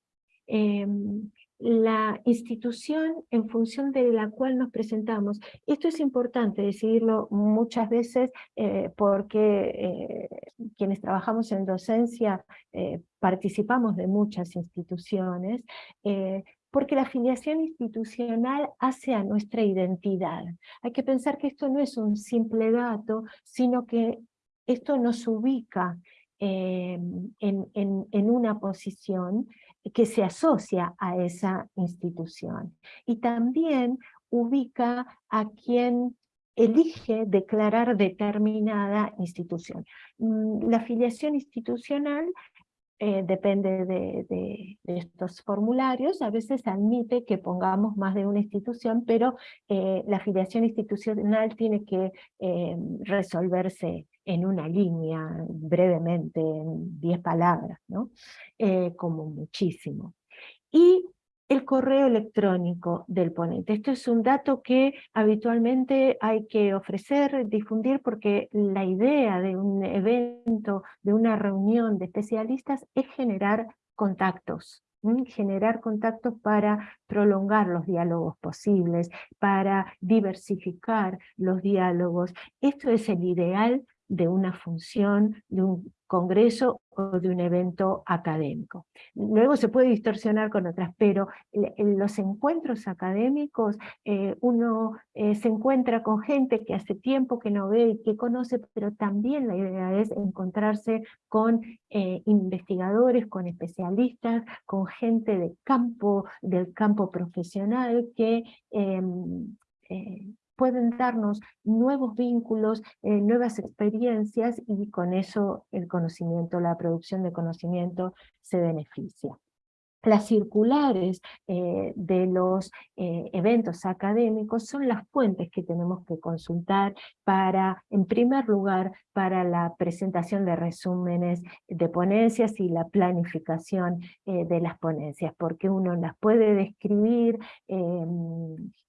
em, la institución en función de la cual nos presentamos. Esto es importante decirlo muchas veces eh, porque eh, quienes trabajamos en docencia eh, participamos de muchas instituciones, porque la afiliación institucional hace a nuestra identidad. Hay que pensar que esto no es un simple dato, sino que esto nos ubica en, en, una posición que se asocia a esa institución. Y también ubica a quien elige declarar determinada institución. Mm, la afiliación institucional eh, depende de, estos formularios, a veces admite que pongamos más de una institución, pero eh, la afiliación institucional tiene que eh, resolverse en una línea, brevemente, en diez palabras, ¿no? como muchísimo. Y el correo electrónico del ponente. Esto es un dato que habitualmente hay que ofrecer, difundir, porque la idea de un evento, de una reunión de especialistas es generar contactos, generar contactos para prolongar los diálogos posibles, para diversificar los diálogos. Esto es el ideal de una función, de un congreso o de un evento académico. Luego se puede distorsionar con otras, pero en los encuentros académicos eh, uno eh, se encuentra con gente que hace tiempo que no ve y que conoce, pero también la idea es encontrarse con eh, investigadores, con especialistas, con gente de campo, del campo profesional que em, pueden darnos nuevos vínculos, eh, nuevas experiencias y con eso el conocimiento, la producción de conocimiento se beneficia. Las circulares eh, de los eh, eventos académicos son las fuentes que tenemos que consultar para, en primer lugar, para la presentación de resúmenes de ponencias y la planificación de las ponencias, porque uno las puede describir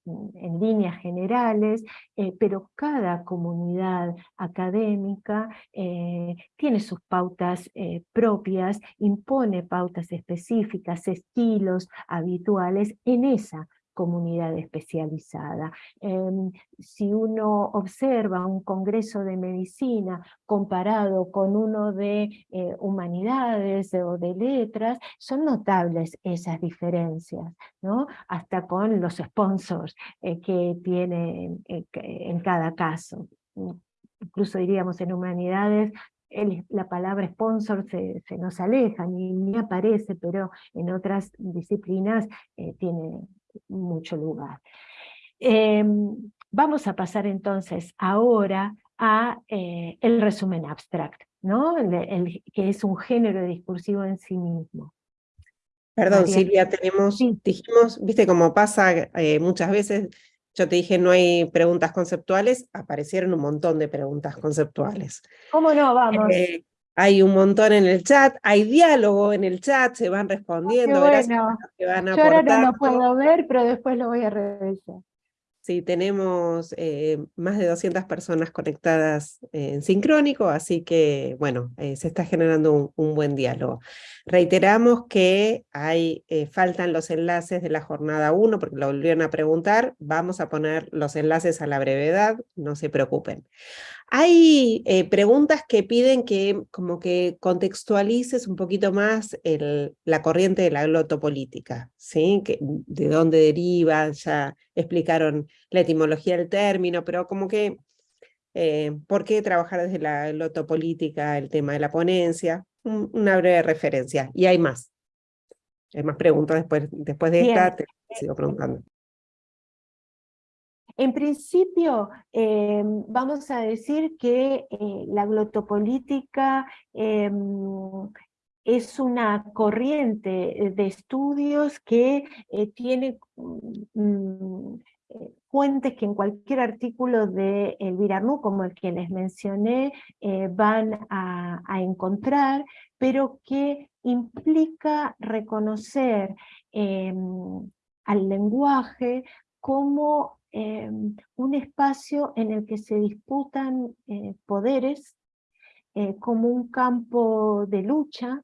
en líneas generales, eh, pero cada comunidad académica eh, tiene sus pautas eh, propias, impone pautas específicas, estilos habituales en esa comunidad especializada. Em, si uno observa un congreso de medicina comparado con uno de eh, humanidades o de letras, son notables esas diferencias, ¿no? hasta con los sponsors eh, que tiene eh, en cada caso. Incluso diríamos en humanidades la palabra sponsor se, nos aleja, ni, ni, aparece, pero en otras disciplinas tiene, mucho lugar. Em, vamos a pasar entonces ahora a eh, el resumen abstract, ¿no? que es un género discursivo en sí mismo.
Perdón, Silvia, tenemos, dijimos, viste cómo pasa eh, muchas veces, yo te dije no hay preguntas conceptuales, aparecieron un montón de preguntas conceptuales.
¿Cómo no? Vamos.
Eh, hay un montón en el chat, hay diálogo en el chat, se van respondiendo.
bueno. Yo ahora no lo puedo ver, pero después lo voy a revisar.
Sí, tenemos eh, más de 200 personas conectadas en sincrónico, así que, bueno, eh, se está generando un, buen diálogo. Reiteramos que hay, eh, faltan los enlaces de la jornada 1, porque lo volvieron a preguntar, vamos a poner los enlaces a la brevedad, no se preocupen. Hay eh, preguntas que piden que como que contextualices un poquito más la corriente de la glotopolítica, ¿sí? Que, de dónde deriva, ya explicaron la etimología del término, pero como que, eh, ¿por qué trabajar desde la glotopolítica, el tema de la ponencia? una breve referencia, y hay más. Hay más preguntas después, después de esta, te sigo preguntando.
En principio, em, vamos a decir que eh, la glotopolítica em, es una corriente de estudios que eh, tiene mm, eh, fuentes que en cualquier artículo de Elvira como el que les mencioné, van a, a, encontrar, pero que implica reconocer em, al lenguaje como Em, un espacio en el que se disputan eh, poderes eh, como un campo de lucha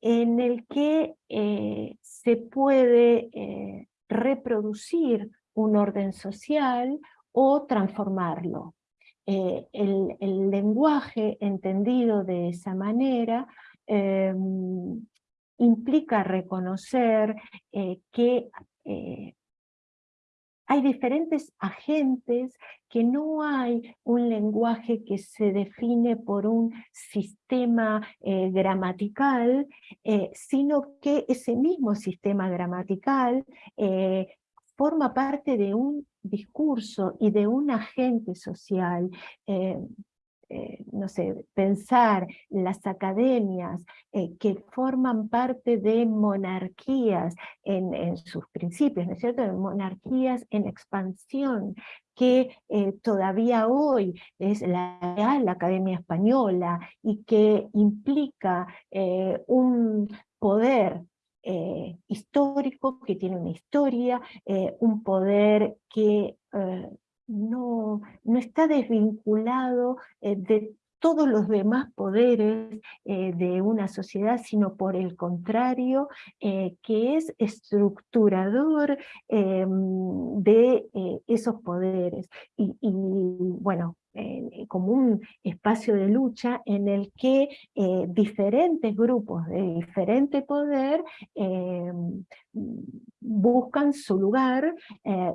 en el que eh, se puede reproducir un orden social o transformarlo. El, el, lenguaje entendido de esa manera em, implica reconocer que hay diferentes agentes, que no hay un lenguaje que se define por un sistema eh, gramatical, eh, sino que ese mismo sistema gramatical eh, forma parte de un discurso y de un agente social. Eh, no sé, pensar las academias eh, que forman parte de monarquías en, sus principios, ¿no es cierto? monarquías en expansión, que eh, todavía hoy es la Real Academia Española y que implica un poder histórico que tiene una historia, un poder que no, no está desvinculado eh, de todos los demás poderes eh, de una sociedad, sino por el contrario, eh, que es estructurador de esos poderes. Y, bueno, como un espacio de lucha en el que eh, diferentes grupos de diferente poder eh, buscan su lugar eh,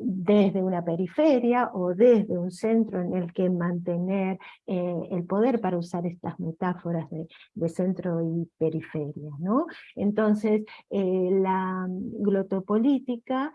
desde una periferia o desde un centro en el que mantener el poder, para usar estas metáforas de, de centro y periferia. ¿no? Entonces, la glotopolítica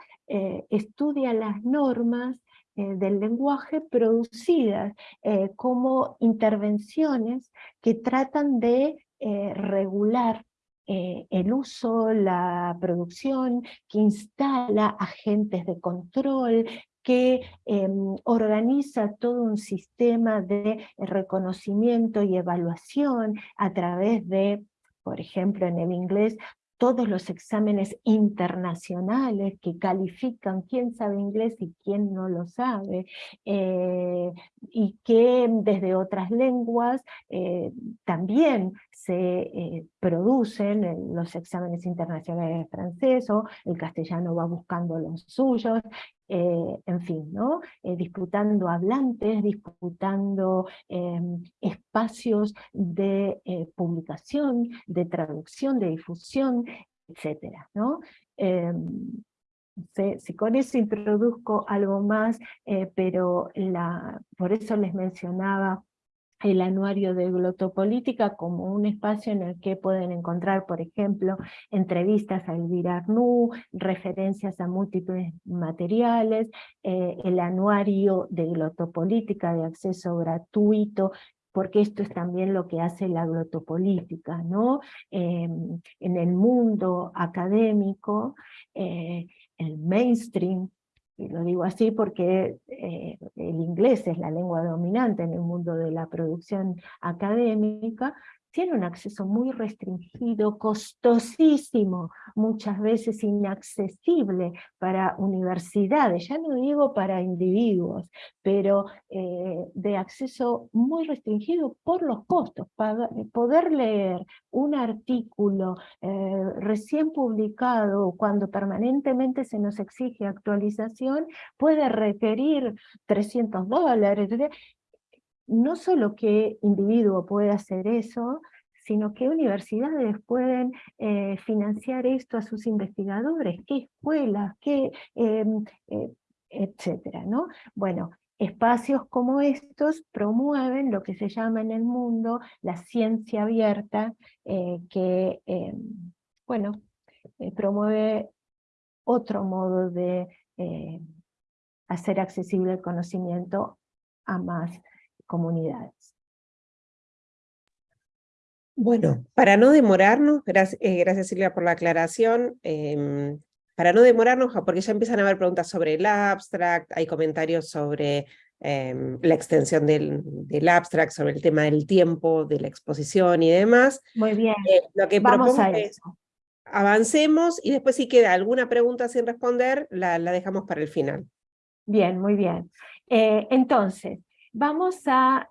estudia las normas eh, del lenguaje producidas eh, como intervenciones que tratan de eh, regular el uso, la producción, que instala agentes de control, que em, organiza todo un sistema de reconocimiento y evaluación a través de, por ejemplo, en el inglés, todos los exámenes internacionales que califican quién sabe inglés y quién no lo sabe, eh, y que desde otras lenguas eh, también se eh, producen los exámenes internacionales de francés, o el castellano va buscando los suyos, eh, en fin, ¿no? Eh, disputando hablantes, disputando em, espacios de eh, publicación, de traducción, de difusión, etcétera, ¿no? Em, si con eso introduzco algo más, pero la, por eso les mencionaba el anuario de Glotopolítica como un espacio en el que pueden encontrar, por ejemplo, entrevistas a Elvira Arnú, referencias a múltiples materiales, eh, el anuario de Glotopolítica de acceso gratuito, porque esto es también lo que hace la glotopolítica, ¿no? Em, en el mundo académico, eh, el mainstream y lo digo así porque eh, el inglés es la lengua dominante en el mundo de la producción académica, tiene un acceso muy restringido, costosísimo, muchas veces inaccesible para universidades, ya no digo para individuos, pero eh, de acceso muy restringido por los costos. poder leer un artículo eh, recién publicado, cuando permanentemente se nos exige actualización, puede requerir 300 dólares, no solo qué individuo puede hacer eso, sino qué universidades pueden eh, financiar esto a sus investigadores, qué escuelas, qué, em, eh, etcétera, ¿no? Bueno, espacios como estos promueven lo que se llama en el mundo la ciencia abierta, eh, que, em, bueno, promueve otro modo de hacer accesible el conocimiento a más comunidades.
Bueno, para no demorarnos, gracias, eh, gracias Silvia por la aclaración, em, para no demorarnos, porque ya empiezan a haber preguntas sobre el abstract, hay comentarios sobre em, la extensión del, del, abstract, sobre el tema del tiempo, de la exposición y demás.
Muy bien,
eh, lo que vamos a eso. avancemos y después si queda alguna pregunta sin responder, la, la dejamos para el final.
Bien, muy bien. Eh, entonces, vamos a,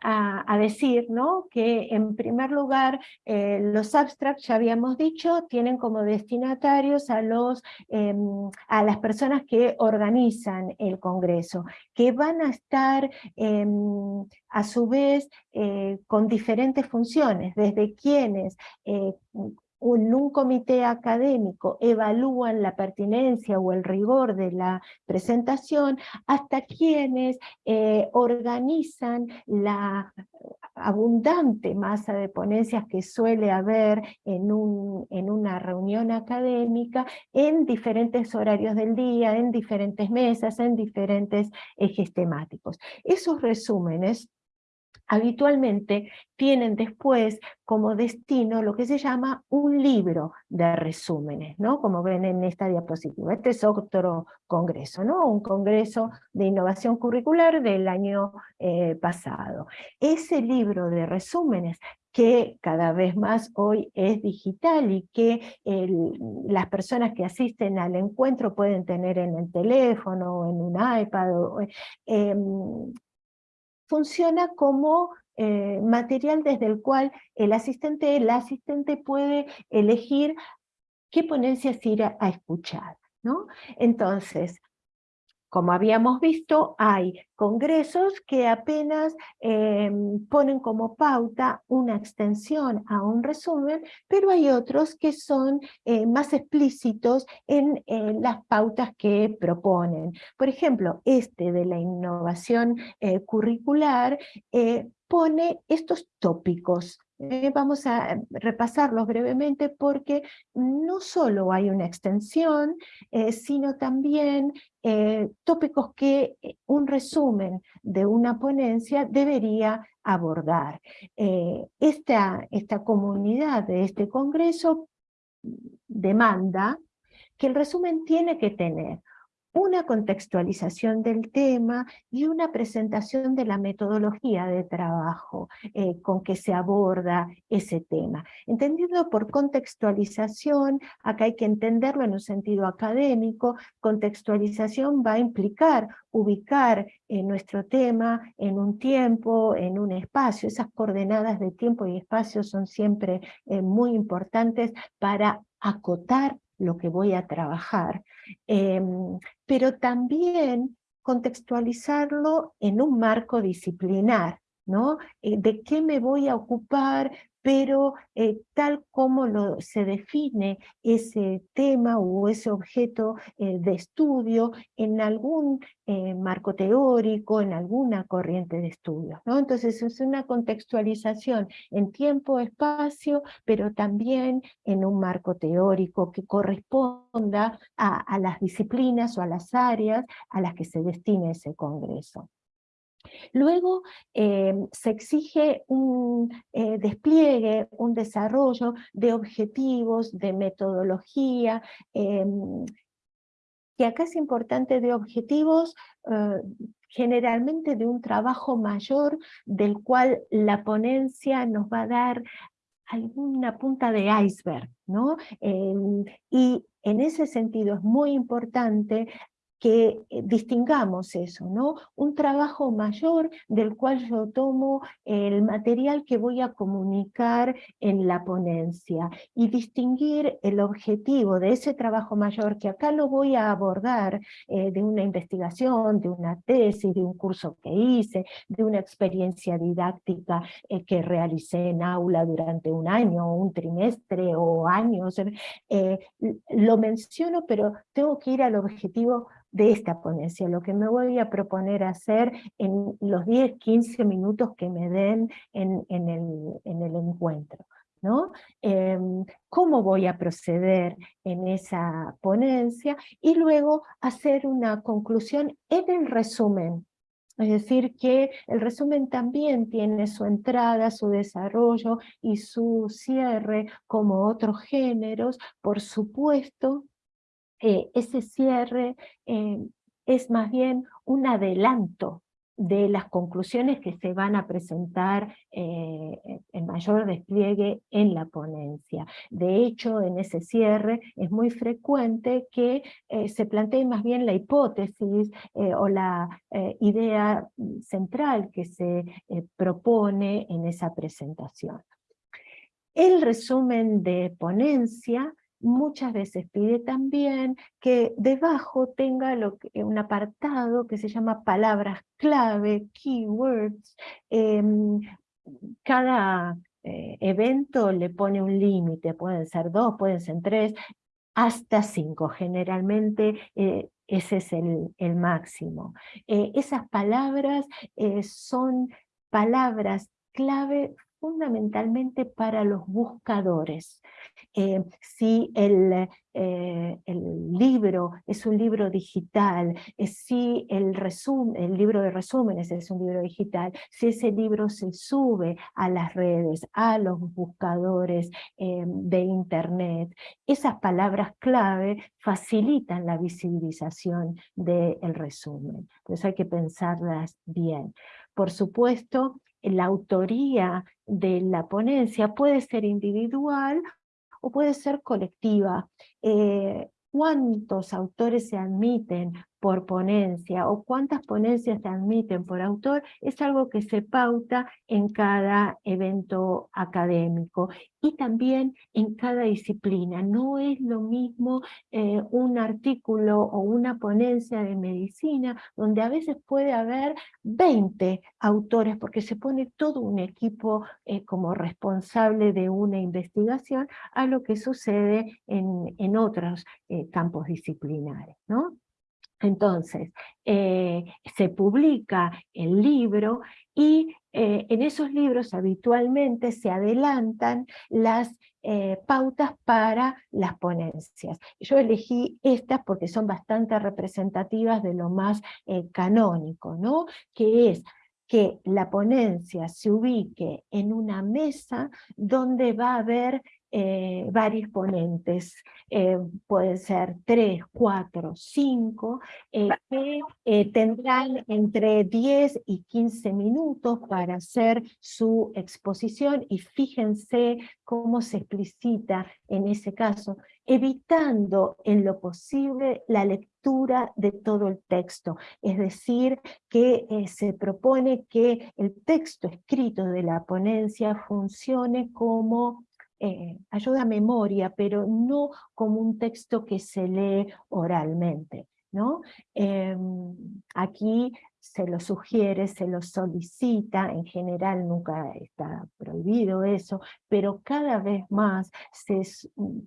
decir ¿no? que en primer lugar eh, los abstracts, ya habíamos dicho, tienen como destinatarios a, los, em, a las personas que organizan el Congreso, que van a estar em, a su vez eh, con diferentes funciones, desde quienes en un comité académico evalúan la pertinencia o el rigor de la presentación, hasta quienes eh, organizan la abundante masa de ponencias que suele haber en, un, en una reunión académica en diferentes horarios del día, en diferentes mesas, en diferentes ejes temáticos. Esos resúmenes habitualmente tienen después como destino lo que se llama un libro de resúmenes, ¿no? como ven en esta diapositiva. Este es otro congreso, ¿no? un congreso de innovación curricular del año eh, pasado. Ese libro de resúmenes que cada vez más hoy es digital y que las personas que asisten al encuentro pueden tener en el teléfono, en un iPad, o, em, funciona como eh, material desde el cual el asistente, el asistente puede elegir qué ponencias ir a, escuchar. ¿no? Entonces, como habíamos visto, hay congresos que apenas eh, ponen como pauta una extensión a un resumen, pero hay otros que son eh, más explícitos en las pautas que proponen. Por ejemplo, este de la innovación eh, curricular pone estos tópicos eh, vamos a repasarlos brevemente porque no solo hay una extensión, eh, sino también eh, tópicos que un resumen de una ponencia debería abordar. Esta, esta comunidad de este congreso demanda que el resumen tiene que tener una contextualización del tema y una presentación de la metodología de trabajo eh, con que se aborda ese tema. Entendido por contextualización, acá hay que entenderlo en un sentido académico, contextualización va a implicar ubicar eh, nuestro tema en un tiempo, en un espacio, esas coordenadas de tiempo y espacio son siempre eh, muy importantes para acotar lo que voy a trabajar, em, pero también contextualizarlo en un marco disciplinar, ¿no? Eh, ¿De qué me voy a ocupar? Pero eh, tal como lo, se define ese tema o ese objeto eh, de estudio en algún eh, marco teórico, en alguna corriente de estudio. ¿no? Entonces es una contextualización en tiempo, espacio, pero también en un marco teórico que corresponda a, a las disciplinas o a las áreas a las que se destine ese congreso. Luego eh, se exige un eh, despliegue, un desarrollo de objetivos, de metodología, que acá es importante de objetivos eh, generalmente de un trabajo mayor del cual la ponencia nos va a dar alguna punta de iceberg, ¿no? Y en ese sentido es muy importante que eh, distingamos eso, ¿no? Un trabajo mayor del cual yo tomo el material que voy a comunicar en la ponencia y distinguir el objetivo de ese trabajo mayor que acá lo voy a abordar eh, de una investigación, de una tesis, de un curso que hice, de una experiencia didáctica eh, que realicé en aula durante un año, un trimestre o años. lo menciono, pero tengo que ir al objetivo de esta ponencia, lo que me voy a proponer hacer en los 10, 15 minutos que me den en, el, encuentro. ¿no? Em, cómo voy a proceder en esa ponencia y luego hacer una conclusión en el resumen. Es decir, que el resumen también tiene su entrada, su desarrollo y su cierre como otros géneros, por supuesto, eh, ese cierre eh, es más bien un adelanto de las conclusiones que se van a presentar eh, en mayor despliegue en la ponencia. De hecho, en ese cierre es muy frecuente que se plantee más bien la hipótesis o la idea central que se propone en esa presentación. El resumen de ponencia muchas veces pide también que debajo tenga lo que, un apartado que se llama palabras clave, keywords. Em, cada eh, evento le pone un límite, pueden ser dos, pueden ser tres, hasta cinco. Generalmente eh, ese es el, máximo. Eh, esas palabras son palabras clave fundamentalmente para los buscadores. Eh, si el, eh, el, libro es un libro digital, eh, si el, el libro de resúmenes es un libro digital, si ese libro se sube a las redes, a los buscadores de internet, esas palabras clave facilitan la visibilización del resumen. Entonces hay que pensarlas bien. Por supuesto, la autoría de la ponencia puede ser individual o puede ser colectiva. Eh, ¿Cuántos autores se admiten por ponencia o cuántas ponencias se admiten por autor es algo que se pauta en cada evento académico y también en cada disciplina. No es lo mismo eh, un artículo o una ponencia de medicina donde a veces puede haber 20 autores porque se pone todo un equipo eh, como responsable de una investigación a lo que sucede en, en otros eh, campos disciplinares. ¿no? Entonces, eh, se publica el libro y eh, en esos libros habitualmente se adelantan las eh, pautas para las ponencias. Yo elegí estas porque son bastante representativas de lo más canónico, ¿no? que es que la ponencia se ubique en una mesa donde va a haber eh, varios ponentes, eh, pueden ser tres, cuatro, cinco, eh, que tendrán entre 10 y 15 minutos para hacer su exposición y fíjense cómo se explicita en ese caso, evitando en lo posible la lectura de todo el texto, es decir, que se propone que el texto escrito de la ponencia funcione como eh, ayuda a memoria, pero no como un texto que se lee oralmente. ¿no? Em, aquí se lo sugiere, se lo solicita, en general nunca está prohibido eso, pero cada vez más se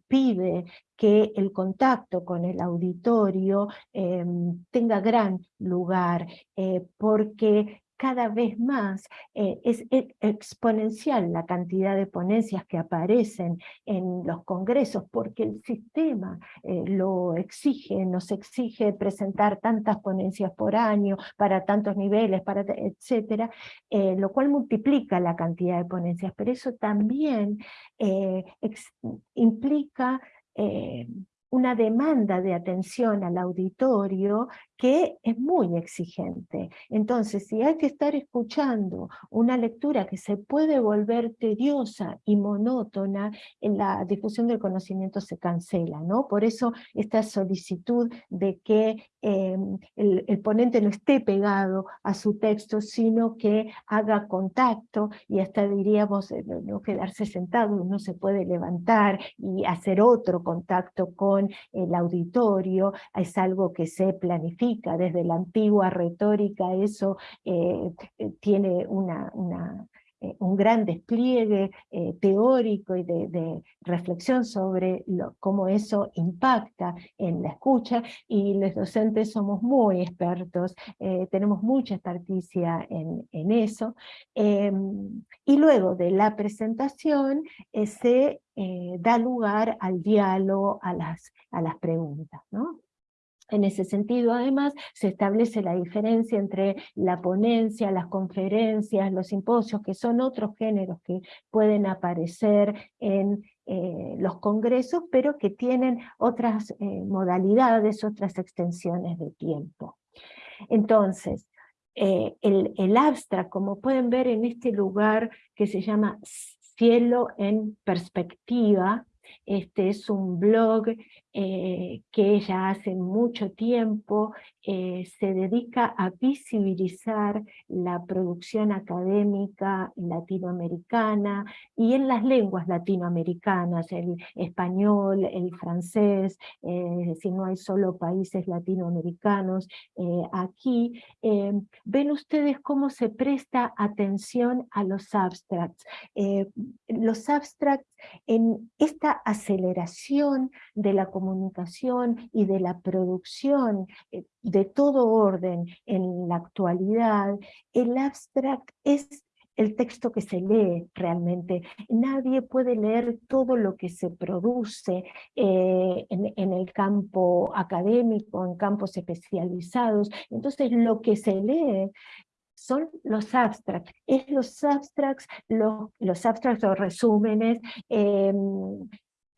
pide que el contacto con el auditorio em, tenga gran lugar, eh, porque cada vez más eh, es exponencial la cantidad de ponencias que aparecen en los congresos, porque el sistema eh, lo exige, nos exige presentar tantas ponencias por año, para tantos niveles, para, etcétera, eh, lo cual multiplica la cantidad de ponencias, pero eso también implica una demanda de atención al auditorio que es muy exigente. Entonces, si hay que estar escuchando una lectura que se puede volver tediosa y monótona, en la difusión del conocimiento se cancela, ¿no? Por eso esta solicitud de que em, el, ponente no esté pegado a su texto, sino que haga contacto y hasta diríamos eh, no quedarse sentado, uno se puede levantar y hacer otro contacto con el auditorio, es algo que se planifica. Desde la antigua retórica, eso eh, eh, tiene una, eh, un gran despliegue teórico y de, reflexión sobre cómo eso impacta en la escucha, y los docentes somos muy expertos, tenemos mucha experticia en, en eso, em, y luego de la presentación se da lugar al diálogo, a las, a las preguntas. ¿no? En ese sentido, además, se establece la diferencia entre la ponencia, las conferencias, los simposios, que son otros géneros que pueden aparecer en eh, los congresos, pero que tienen otras eh, modalidades, otras extensiones de tiempo. Entonces, eh, el, el abstract, como pueden ver en este lugar que se llama Cielo en Perspectiva, este es un blog eh, que ella hace mucho tiempo eh, se dedica a visibilizar la producción académica latinoamericana y en las lenguas latinoamericanas, el español, el francés, eh, si no hay solo países latinoamericanos aquí, ven ustedes cómo se presta atención a los abstracts. los abstracts en esta aceleración de la comunicación y de la producción eh, de todo orden en la actualidad, el abstract es el texto que se lee realmente. Nadie puede leer todo lo que se produce eh, en, en, el campo académico, en campos especializados. Entonces lo que se lee son los abstracts. Es los abstracts, los, los abstracts o resúmenes, eh,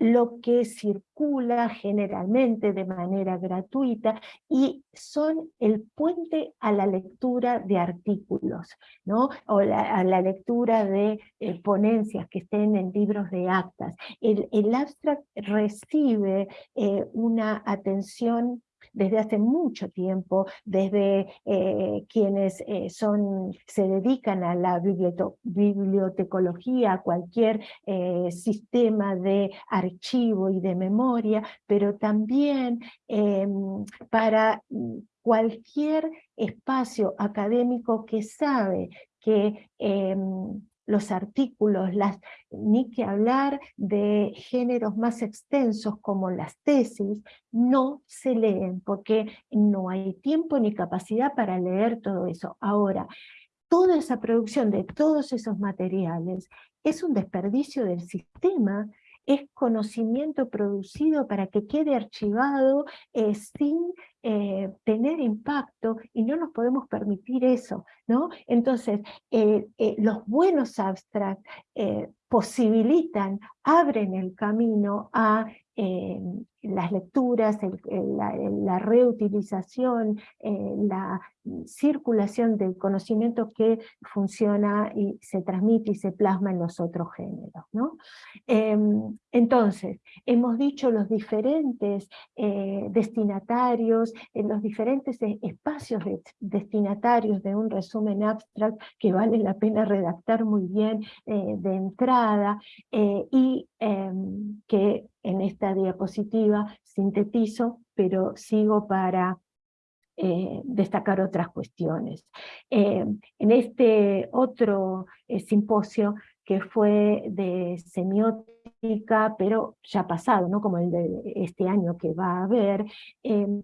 lo que circula generalmente de manera gratuita y son el puente a la lectura de artículos, ¿no? o a la lectura de eh, ponencias que estén en libros de actas. El, abstract recibe eh, una atención desde hace mucho tiempo, desde eh, quienes eh, son, se dedican a la bibliotecología, a cualquier sistema de archivo y de memoria, pero también em, para cualquier espacio académico que sabe que em, los artículos, las, ni que hablar de géneros más extensos como las tesis, no se leen porque no hay tiempo ni capacidad para leer todo eso. Ahora, toda esa producción de todos esos materiales es un desperdicio del sistema es conocimiento producido para que quede archivado eh, sin eh, tener impacto y no nos podemos permitir eso, ¿no? Entonces, eh, los buenos abstracts posibilitan, abren el camino a las lecturas, la, reutilización, la circulación del conocimiento que funciona y se transmite y se plasma en los otros géneros. ¿no? Em, entonces, hemos dicho los diferentes eh, en los diferentes espacios destinatarios de un resumen abstract que vale la pena redactar muy bien eh, de entrada eh, y em, que en esta diapositiva sintetizo, pero sigo para eh, destacar otras cuestiones. Eh, en este otro simposio que fue de semiótica, pero ya pasado, ¿no? como el de este año que va a haber, em,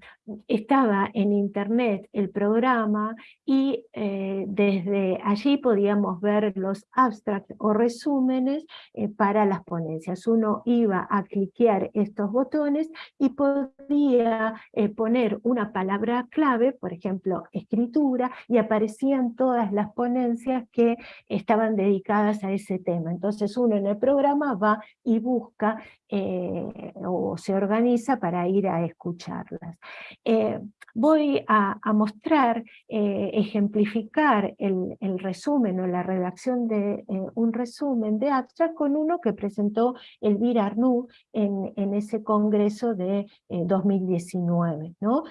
estaba en internet el programa y eh, desde allí podíamos ver los abstracts o resúmenes eh, para las ponencias. Uno iba a cliquear estos botones y podía eh, poner una palabra clave, por ejemplo, escritura, y aparecían todas las ponencias que estaban dedicadas a ese tema. Entonces uno en el programa va y busca eh, o se organiza para ir a escucharlas. Eh, voy a, mostrar, eh, ejemplificar el, resumen o la redacción de un resumen de abstract con uno que presentó Elvira Arnoux en, en ese congreso de 2019. ¿no?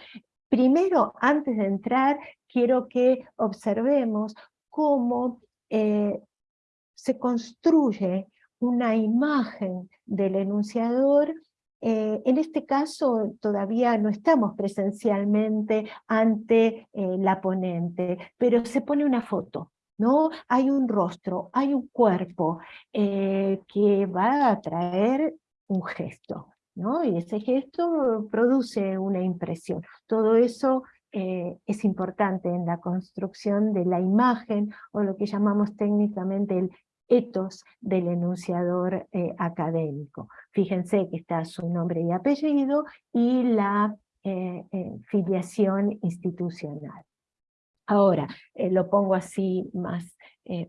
Primero, antes de entrar, quiero que observemos cómo se construye una imagen del enunciador, eh, en este caso todavía no estamos presencialmente ante eh, la ponente, pero se pone una foto, ¿no? Hay un rostro, hay un cuerpo eh, que va a traer un gesto, ¿no? Y ese gesto produce una impresión. Todo eso es importante en la construcción de la imagen, o lo que llamamos técnicamente el etos del enunciador eh, académico. Fíjense que está su nombre y apellido y la eh, eh, filiación institucional. Ahora, lo pongo así más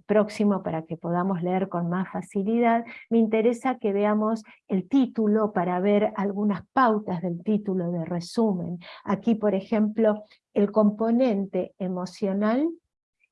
próximo para que podamos leer con más facilidad. Me interesa que veamos el título para ver algunas pautas del título de resumen. Aquí, por ejemplo, el componente emocional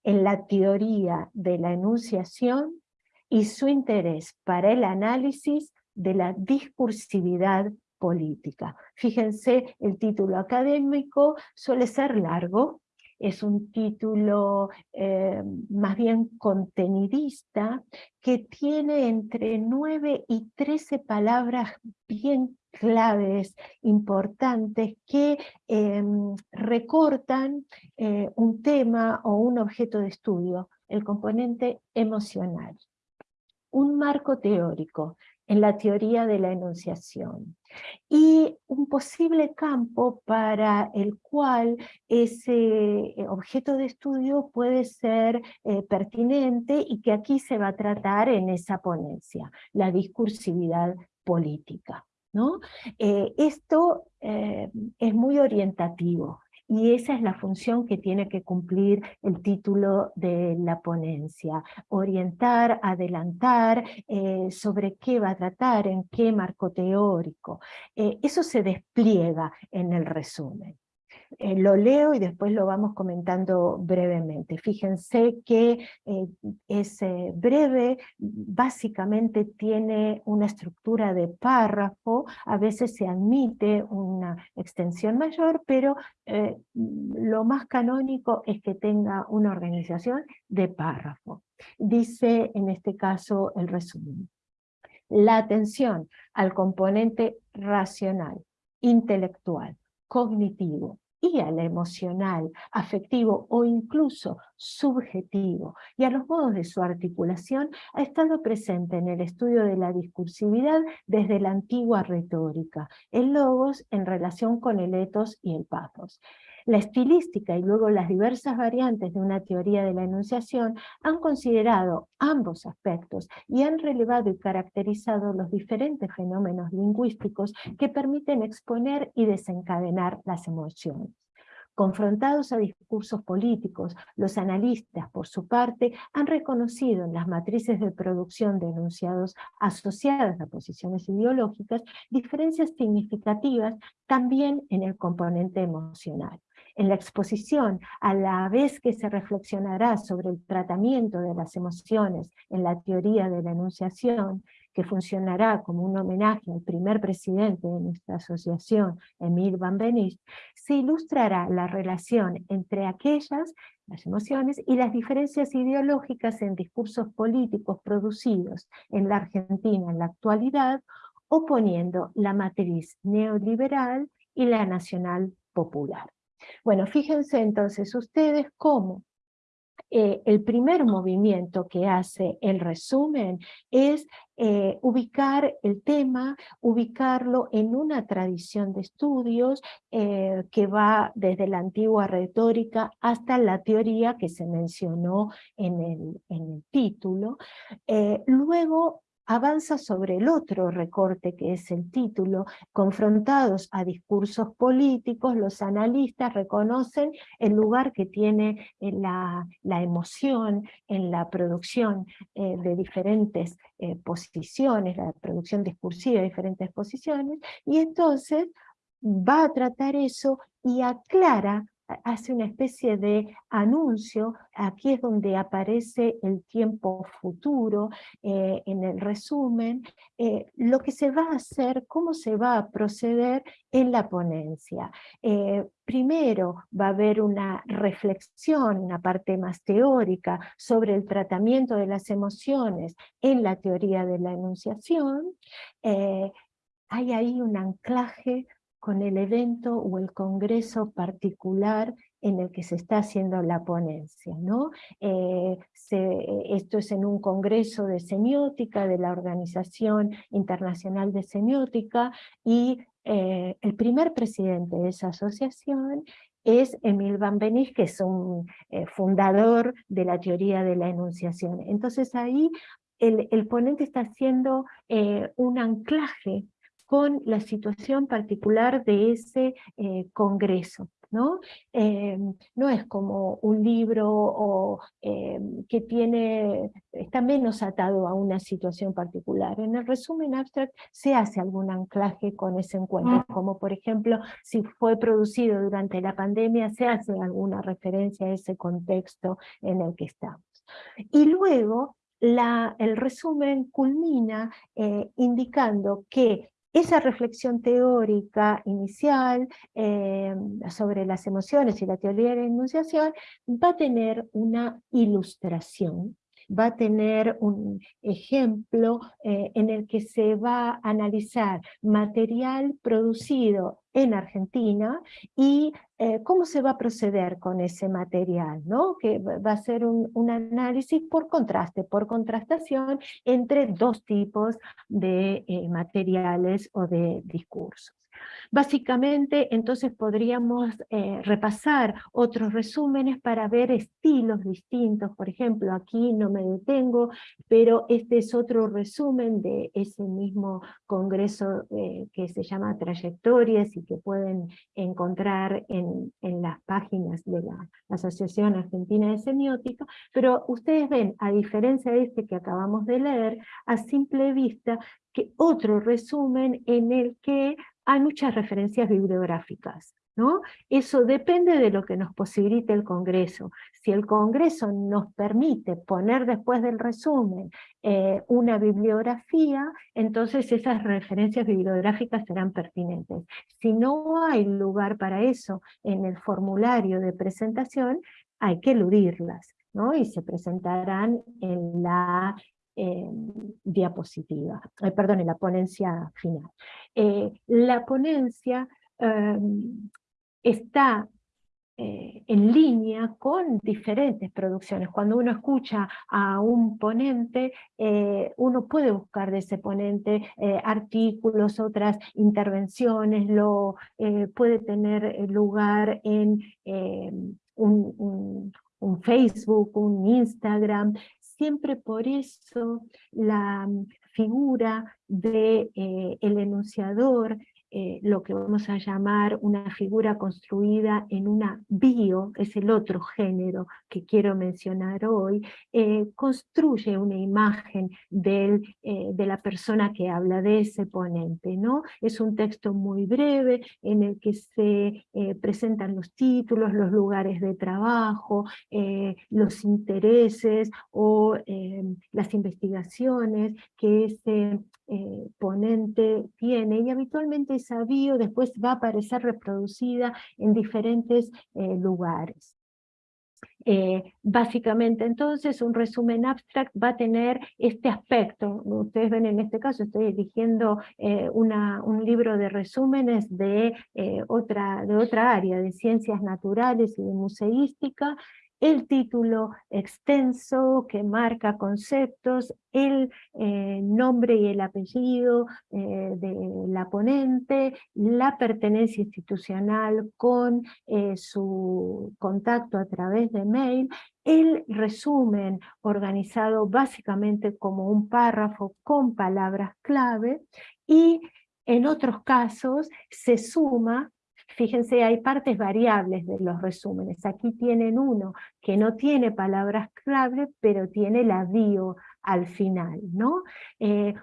en la teoría de la enunciación y su interés para el análisis de la discursividad política. Fíjense, el título académico suele ser largo, es un título eh, más bien contenidista, que tiene entre 9 y 13 palabras bien claves, importantes, que em, recortan eh, un tema o un objeto de estudio, el componente emocional un marco teórico en la teoría de la enunciación y un posible campo para el cual ese eh, objeto de estudio puede ser eh, pertinente y que aquí se va a tratar en esa ponencia, la discursividad política. ¿no? Eh, esto es muy orientativo, y esa es la función que tiene que cumplir el título de la ponencia, orientar, adelantar eh, sobre qué va a tratar, en qué marco teórico. Eh, eso se despliega en el resumen. Eh, lo leo y después lo vamos comentando brevemente. Fíjense que eh, es breve, básicamente tiene una estructura de párrafo, a veces se admite una extensión mayor, pero eh, lo más canónico es que tenga una organización de párrafo. Dice en este caso el resumen. La atención al componente racional, intelectual, cognitivo, y al emocional, afectivo o incluso subjetivo y a los modos de su articulación ha estado presente en el estudio de la discursividad desde la antigua retórica, el logos en relación con el etos y el pathos. La estilística y luego las diversas variantes de una teoría de la enunciación han considerado ambos aspectos y han relevado y caracterizado los diferentes fenómenos lingüísticos que permiten exponer y desencadenar las emociones. Confrontados a discursos políticos, los analistas, por su parte, han reconocido en las matrices de producción de enunciados asociadas a posiciones ideológicas diferencias significativas también en el componente emocional. En la exposición, a la vez que se reflexionará sobre el tratamiento de las emociones en la teoría de la enunciación, que funcionará como un homenaje al primer presidente de nuestra asociación, Emil Van Benist, se ilustrará la relación entre aquellas, las emociones, y las diferencias ideológicas en discursos políticos producidos en la Argentina en la actualidad, oponiendo la matriz neoliberal y la nacional popular. Bueno, fíjense entonces ustedes cómo eh, el primer movimiento que hace el resumen es eh, ubicar el tema, ubicarlo en una tradición de estudios eh, que va desde la antigua retórica hasta la teoría que se mencionó en el, en el título. luego avanza sobre el otro recorte que es el título, confrontados a discursos políticos, los analistas reconocen el lugar que tiene eh, la, emoción en la producción eh, de diferentes eh, posiciones, la producción discursiva de diferentes posiciones, y entonces va a tratar eso y aclara hace una especie de anuncio, aquí es donde aparece el tiempo futuro eh, en el resumen, eh, lo que se va a hacer, cómo se va a proceder en la ponencia. Eh, primero va a haber una reflexión, una parte más teórica sobre el tratamiento de las emociones en la teoría de la enunciación, hay ahí un anclaje con el evento o el congreso particular en el que se está haciendo la ponencia. ¿no? Eh, esto es en un congreso de semiótica de la Organización Internacional de Semiótica y eh, el primer presidente de esa asociación es Emil Van Benis, que es un eh, fundador de la teoría de la enunciación. Entonces ahí el ponente está haciendo un anclaje con la situación particular de ese eh, congreso. ¿no? Eh, no es como un libro o, eh, que tiene, está menos atado a una situación particular. En el resumen abstract se hace algún anclaje con ese encuentro, mm. como por ejemplo, si fue producido durante la pandemia, se hace alguna referencia a ese contexto en el que estamos. Y luego la, el resumen culmina indicando que esa reflexión teórica inicial eh, sobre las emociones y la teoría de la enunciación va a tener una ilustración va a tener un ejemplo eh, en el que se va a analizar material producido en Argentina y eh, cómo se va a proceder con ese material, ¿no? que va a ser un, análisis por contraste, por contrastación entre dos tipos de eh, materiales o de discursos. Básicamente, entonces podríamos eh, repasar otros resúmenes para ver estilos distintos. Por ejemplo, aquí no me detengo, pero este es otro resumen de ese mismo congreso eh, que se llama Trayectorias y que pueden encontrar en, en las páginas de la Asociación Argentina de Semiótica, pero ustedes ven, a diferencia de este que acabamos de leer, a simple vista, que otro resumen en el que hay muchas referencias bibliográficas. ¿no? Eso depende de lo que nos posibilite el Congreso. Si el Congreso nos permite poner después del resumen eh, una bibliografía, entonces esas referencias bibliográficas serán pertinentes. Si no hay lugar para eso en el formulario de presentación, hay que eludirlas, ¿no? y se presentarán en la eh, diapositiva, eh, perdón, en la ponencia final. la ponencia em, está eh, en línea con diferentes producciones. Cuando uno escucha a un ponente, eh, uno puede buscar de ese ponente eh, artículos, otras intervenciones, lo, puede tener lugar en un, un, Facebook, un Instagram, siempre por eso la figura del de, el enunciador eh, lo que vamos a llamar una figura construida en una bio, es el otro género que quiero mencionar hoy, eh, construye una imagen eh, de la persona que habla, de ese ponente. ¿no? Es un texto muy breve en el que se presentan los títulos, los lugares de trabajo, los intereses o las investigaciones que ese ponente tiene y habitualmente esa bio después va a aparecer reproducida en diferentes eh, lugares. Eh, básicamente entonces un resumen abstract va a tener este aspecto, ustedes ven en este caso estoy eligiendo eh, una, un libro de resúmenes de, otra, de otra área, de ciencias naturales y de museística, el título extenso que marca conceptos, el eh, nombre y el apellido eh, de la ponente, la pertenencia institucional con eh, su contacto a través de mail, el resumen organizado básicamente como un párrafo con palabras clave y en otros casos se suma Fíjense, hay partes variables de los resúmenes. Aquí tienen uno que no tiene palabras clave, pero tiene la bio al final, ¿no? Eh,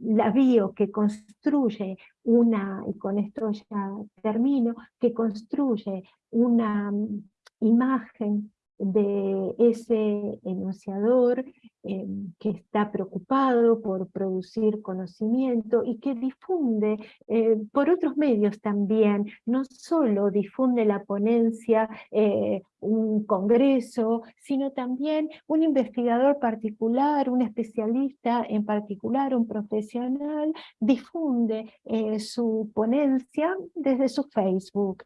la bio que construye una, y con esto ya termino, que construye una mm, imagen de ese enunciador eh, que está preocupado por producir conocimiento y que difunde eh, por otros medios también, no solo difunde la ponencia, eh, un congreso, sino también un investigador particular, un especialista en particular, un profesional, difunde su ponencia desde su Facebook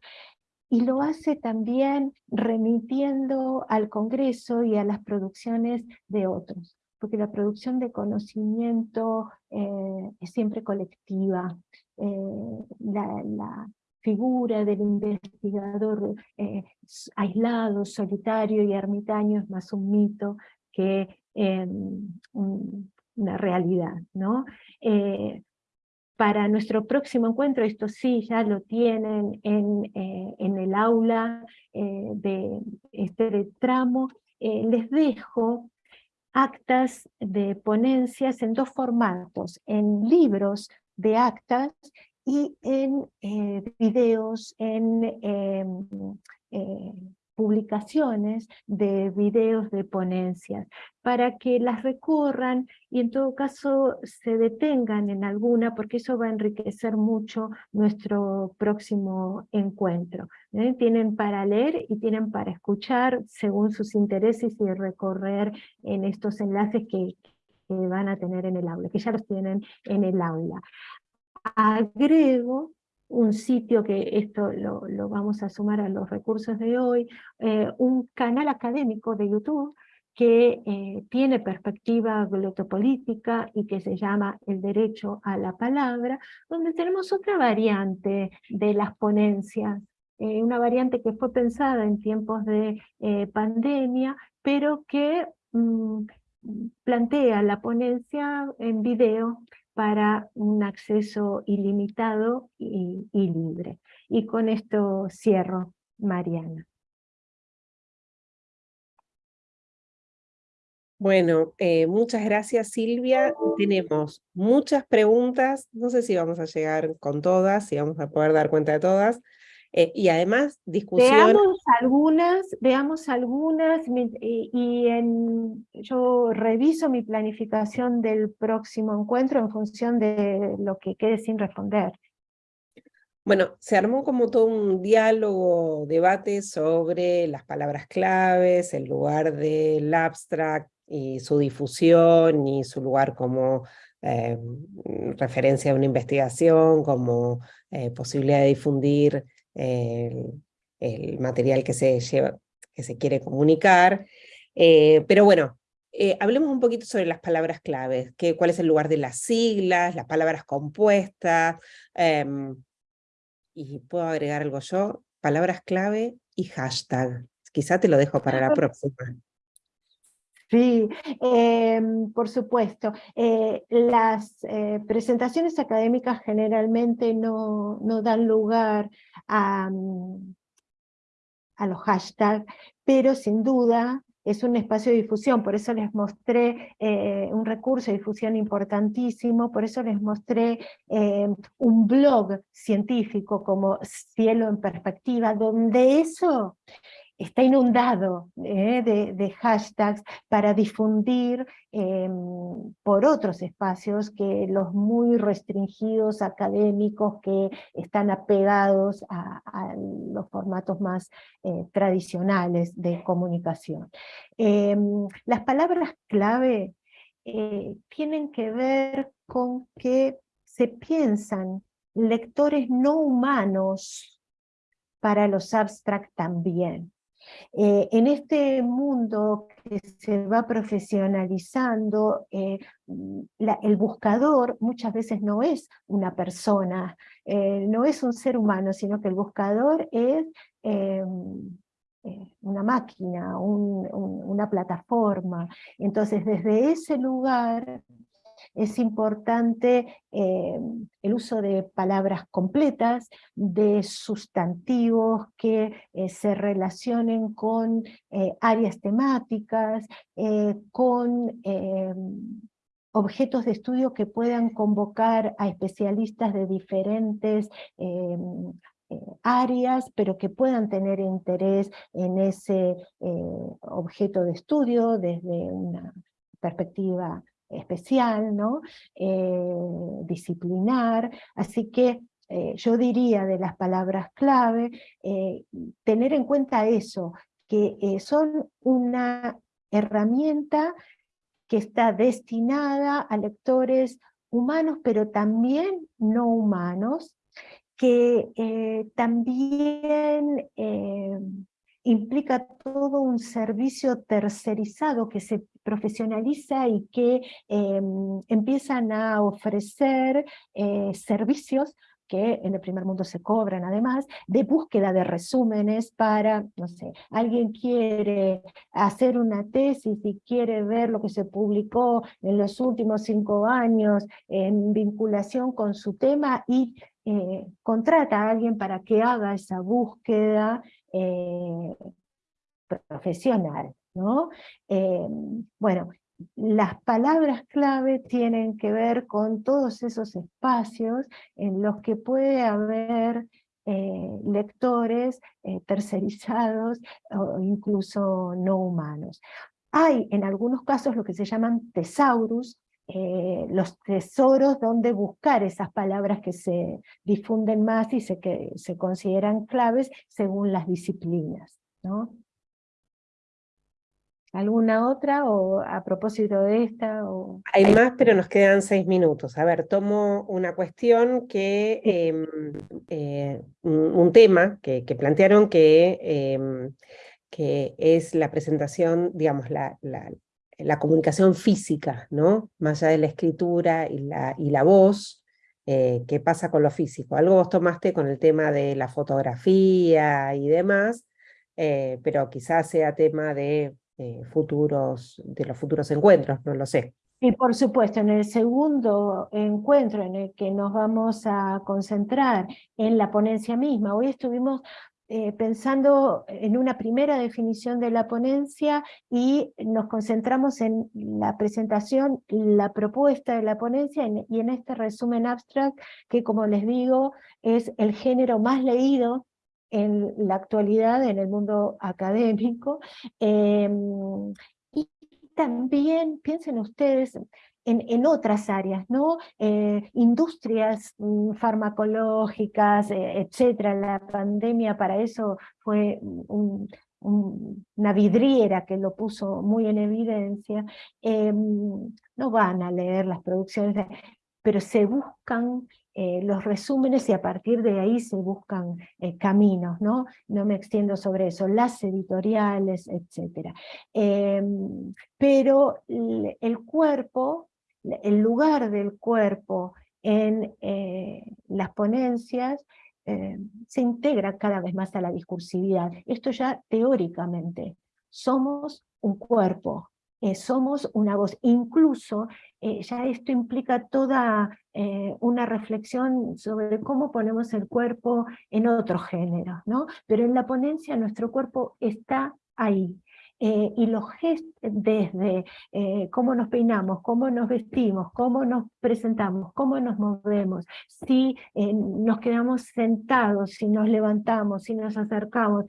y lo hace también remitiendo al Congreso y a las producciones de otros, porque la producción de conocimiento eh, es siempre colectiva. Eh, la, figura del investigador eh, aislado, solitario y ermitaño es más un mito que una realidad. ¿no? Para nuestro próximo encuentro, esto sí ya lo tienen en, eh, el aula eh, de este tramo, eh, les dejo actas de ponencias en dos formatos, en libros de actas y en videos, en em, publicaciones de videos de ponencias, para que las recorran y en todo caso se detengan en alguna, porque eso va a enriquecer mucho nuestro próximo encuentro. ¿eh? Tienen para leer y tienen para escuchar según sus intereses y recorrer en estos enlaces que, que van a tener en el aula, que ya los tienen en el aula. Agrego un sitio que esto lo, vamos a sumar a los recursos de hoy, eh, un canal académico de YouTube que eh, tiene perspectiva glotopolítica y que se llama El Derecho a la Palabra, donde tenemos otra variante de las ponencias, eh, una variante que fue pensada en tiempos de pandemia, pero que mm, plantea la ponencia en video para un acceso ilimitado y, libre. Y con esto cierro, Mariana.
Bueno, eh, muchas gracias Silvia. Tenemos muchas preguntas, no sé si vamos a llegar con todas, si vamos a poder dar cuenta de todas. Eh, y además, discusión...
Veamos algunas, veamos algunas, y, en, yo reviso mi planificación del próximo encuentro en función de lo que quede sin responder.
Bueno, se armó como todo un diálogo, debate sobre las palabras claves, el lugar del abstract y su difusión y su lugar como eh, referencia a una investigación, como eh, posibilidad de difundir el, material que se, lleva, que se quiere comunicar. Eh, pero bueno, hablemos un poquito sobre las palabras claves, que, cuál es el lugar de las siglas, las palabras compuestas, em, y puedo agregar algo yo, palabras clave y hashtag. Quizá te lo dejo para la próxima.
Sí, em, por supuesto. Eh, las eh, presentaciones académicas generalmente no, dan lugar a, mm, a los hashtags, pero sin duda es un espacio de difusión, por eso les mostré eh, un recurso de difusión importantísimo, por eso les mostré un blog científico como Cielo en Perspectiva, donde eso está inundado eh, de, hashtags para difundir em, por otros espacios que los muy restringidos académicos que están apegados a, los formatos más eh, tradicionales de comunicación. Em, las palabras clave eh, tienen que ver con que se piensan lectores no humanos para los abstract también. Eh, en este mundo que se va profesionalizando, eh, el buscador muchas veces no es una persona, eh, no es un ser humano, sino que el buscador es una máquina, una plataforma. Entonces desde ese lugar es importante eh, el uso de palabras completas, de sustantivos que eh, se relacionen con eh, áreas temáticas, con objetos de estudio que puedan convocar a especialistas de diferentes áreas, pero que puedan tener interés en ese objeto de estudio desde una perspectiva especial, ¿no? Eh, disciplinar, así que eh, yo diría de las palabras clave, eh, tener en cuenta eso, que son una herramienta que está destinada a lectores humanos, pero también no humanos, que también implica todo un servicio tercerizado que se profesionaliza y que em, empiezan a ofrecer eh, servicios que en el primer mundo se cobran además, de búsqueda de resúmenes para, no sé, alguien quiere hacer una tesis y quiere ver lo que se publicó en los últimos cinco años en vinculación con su tema y eh, contrata a alguien para que haga esa búsqueda eh, profesional. ¿no? Eh, bueno, las palabras clave tienen que ver con todos esos espacios en los que puede haber lectores tercerizados o incluso no humanos. Hay en algunos casos lo que se llaman tesaurus, eh, los tesoros donde buscar esas palabras que se difunden más y se, que se consideran claves según las disciplinas. ¿no? ¿Alguna otra o a propósito de esta? O...
Hay más, pero nos quedan seis minutos. A ver, tomo una cuestión que, em, eh, un tema que, plantearon que, em, que es la presentación, digamos, la, la comunicación física, ¿no? Más allá de la escritura y la, y la voz, eh, ¿qué pasa con lo físico? Algo vos tomaste con el tema de la fotografía y demás, eh, pero quizás sea tema de eh, futuros, de los futuros encuentros, no lo sé.
Y por supuesto, en el segundo encuentro en el que nos vamos a concentrar en la ponencia misma, hoy estuvimos eh, pensando en una primera definición de la ponencia y nos concentramos en la presentación, la propuesta de la ponencia y en este resumen abstract que como les digo es el género más leído en la actualidad en el mundo académico. Em, y también, piensen ustedes, en, otras áreas, ¿no? Eh, industrias mm, farmacológicas, eh, etcétera. La pandemia para eso fue una vidriera que lo puso muy en evidencia. Em, no van a leer las producciones, pero se buscan eh, los resúmenes y a partir de ahí se buscan caminos, ¿no? No me extiendo sobre eso, las editoriales, etc. Em, pero el cuerpo el lugar del cuerpo en eh, las ponencias eh, se integra cada vez más a la discursividad. Esto ya teóricamente. Somos un cuerpo, eh, somos una voz. Incluso ya esto implica toda una reflexión sobre cómo ponemos el cuerpo en otro género, ¿no? Pero en la ponencia nuestro cuerpo está ahí, eh, y los gestos desde eh, cómo nos peinamos, cómo nos vestimos, cómo nos presentamos, cómo nos movemos, si eh, nos quedamos sentados, si nos levantamos, si nos acercamos,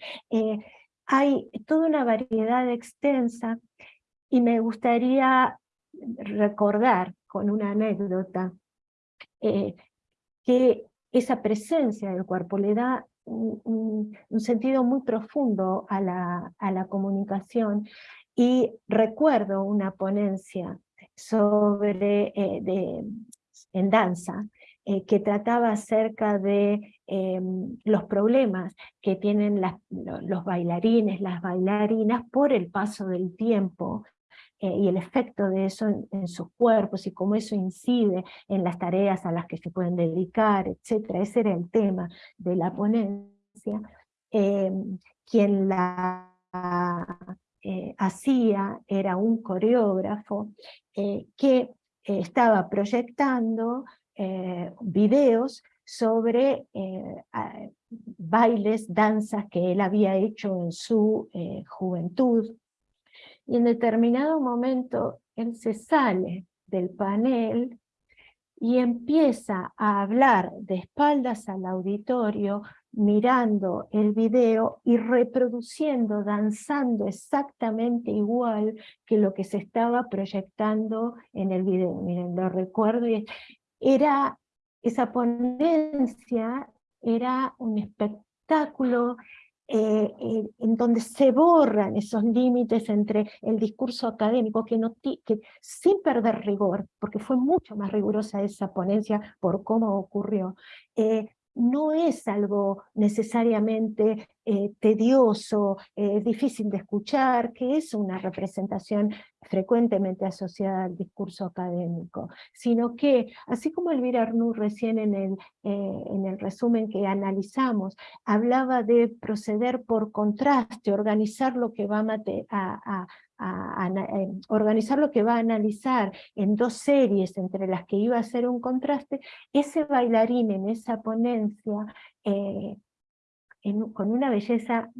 hay toda una variedad extensa y me gustaría recordar con una anécdota que esa presencia del cuerpo le da un, sentido muy profundo a la, a la comunicación. Y recuerdo una ponencia sobre, eh, de, en danza, eh, que trataba acerca de em, los problemas que tienen los bailarines, las bailarinas por el paso del tiempo eh, y el efecto de eso en, sus cuerpos y cómo eso incide en las tareas a las que se pueden dedicar, etc. Ese era el tema de la ponencia. Eh, quien la eh, hacía era un coreógrafo que estaba proyectando videos sobre bailes, danzas que él había hecho en su juventud, y en determinado momento él se sale del panel y empieza a hablar de espaldas al auditorio, mirando el video y reproduciendo, danzando exactamente igual que lo que se estaba proyectando en el video. Miren, lo recuerdo, era, esa ponencia era un espectáculo eh, eh, en donde se borran esos límites entre el discurso académico, que, no que sin perder rigor, porque fue mucho más rigurosa esa ponencia por cómo ocurrió, eh, no es algo necesariamente eh, tedioso, eh, difícil de escuchar, que es una representación frecuentemente asociada al discurso académico, sino que, así como Elvira Arnú recién en el, eh, en el resumen que analizamos, hablaba de proceder por contraste, organizar lo que va a, a, eh, organizar lo que va a analizar en dos series entre las que iba a hacer un contraste, ese bailarín en esa ponencia, eh, con una belleza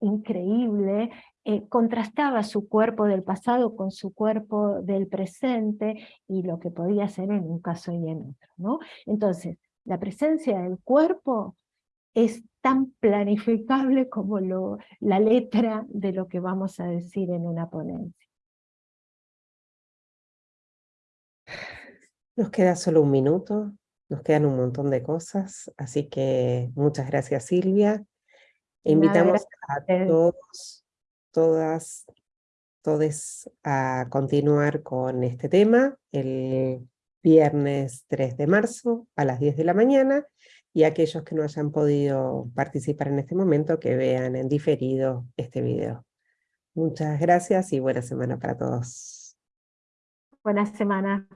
increíble, eh, contrastaba su cuerpo del pasado con su cuerpo del presente y lo que podía ser en un caso y en otro. ¿no? Entonces, la presencia del cuerpo es tan planificable como lo, la letra de lo que vamos a decir en una ponencia.
Nos queda solo un minuto, nos quedan un montón de cosas, así que muchas gracias Silvia. Invitamos a todos, todas, todos a continuar con este tema el viernes 3 de marzo a las 10 de la mañana y aquellos que no hayan podido participar en este momento que vean en diferido este video. Muchas gracias y buena semana para todos.
Buena semana.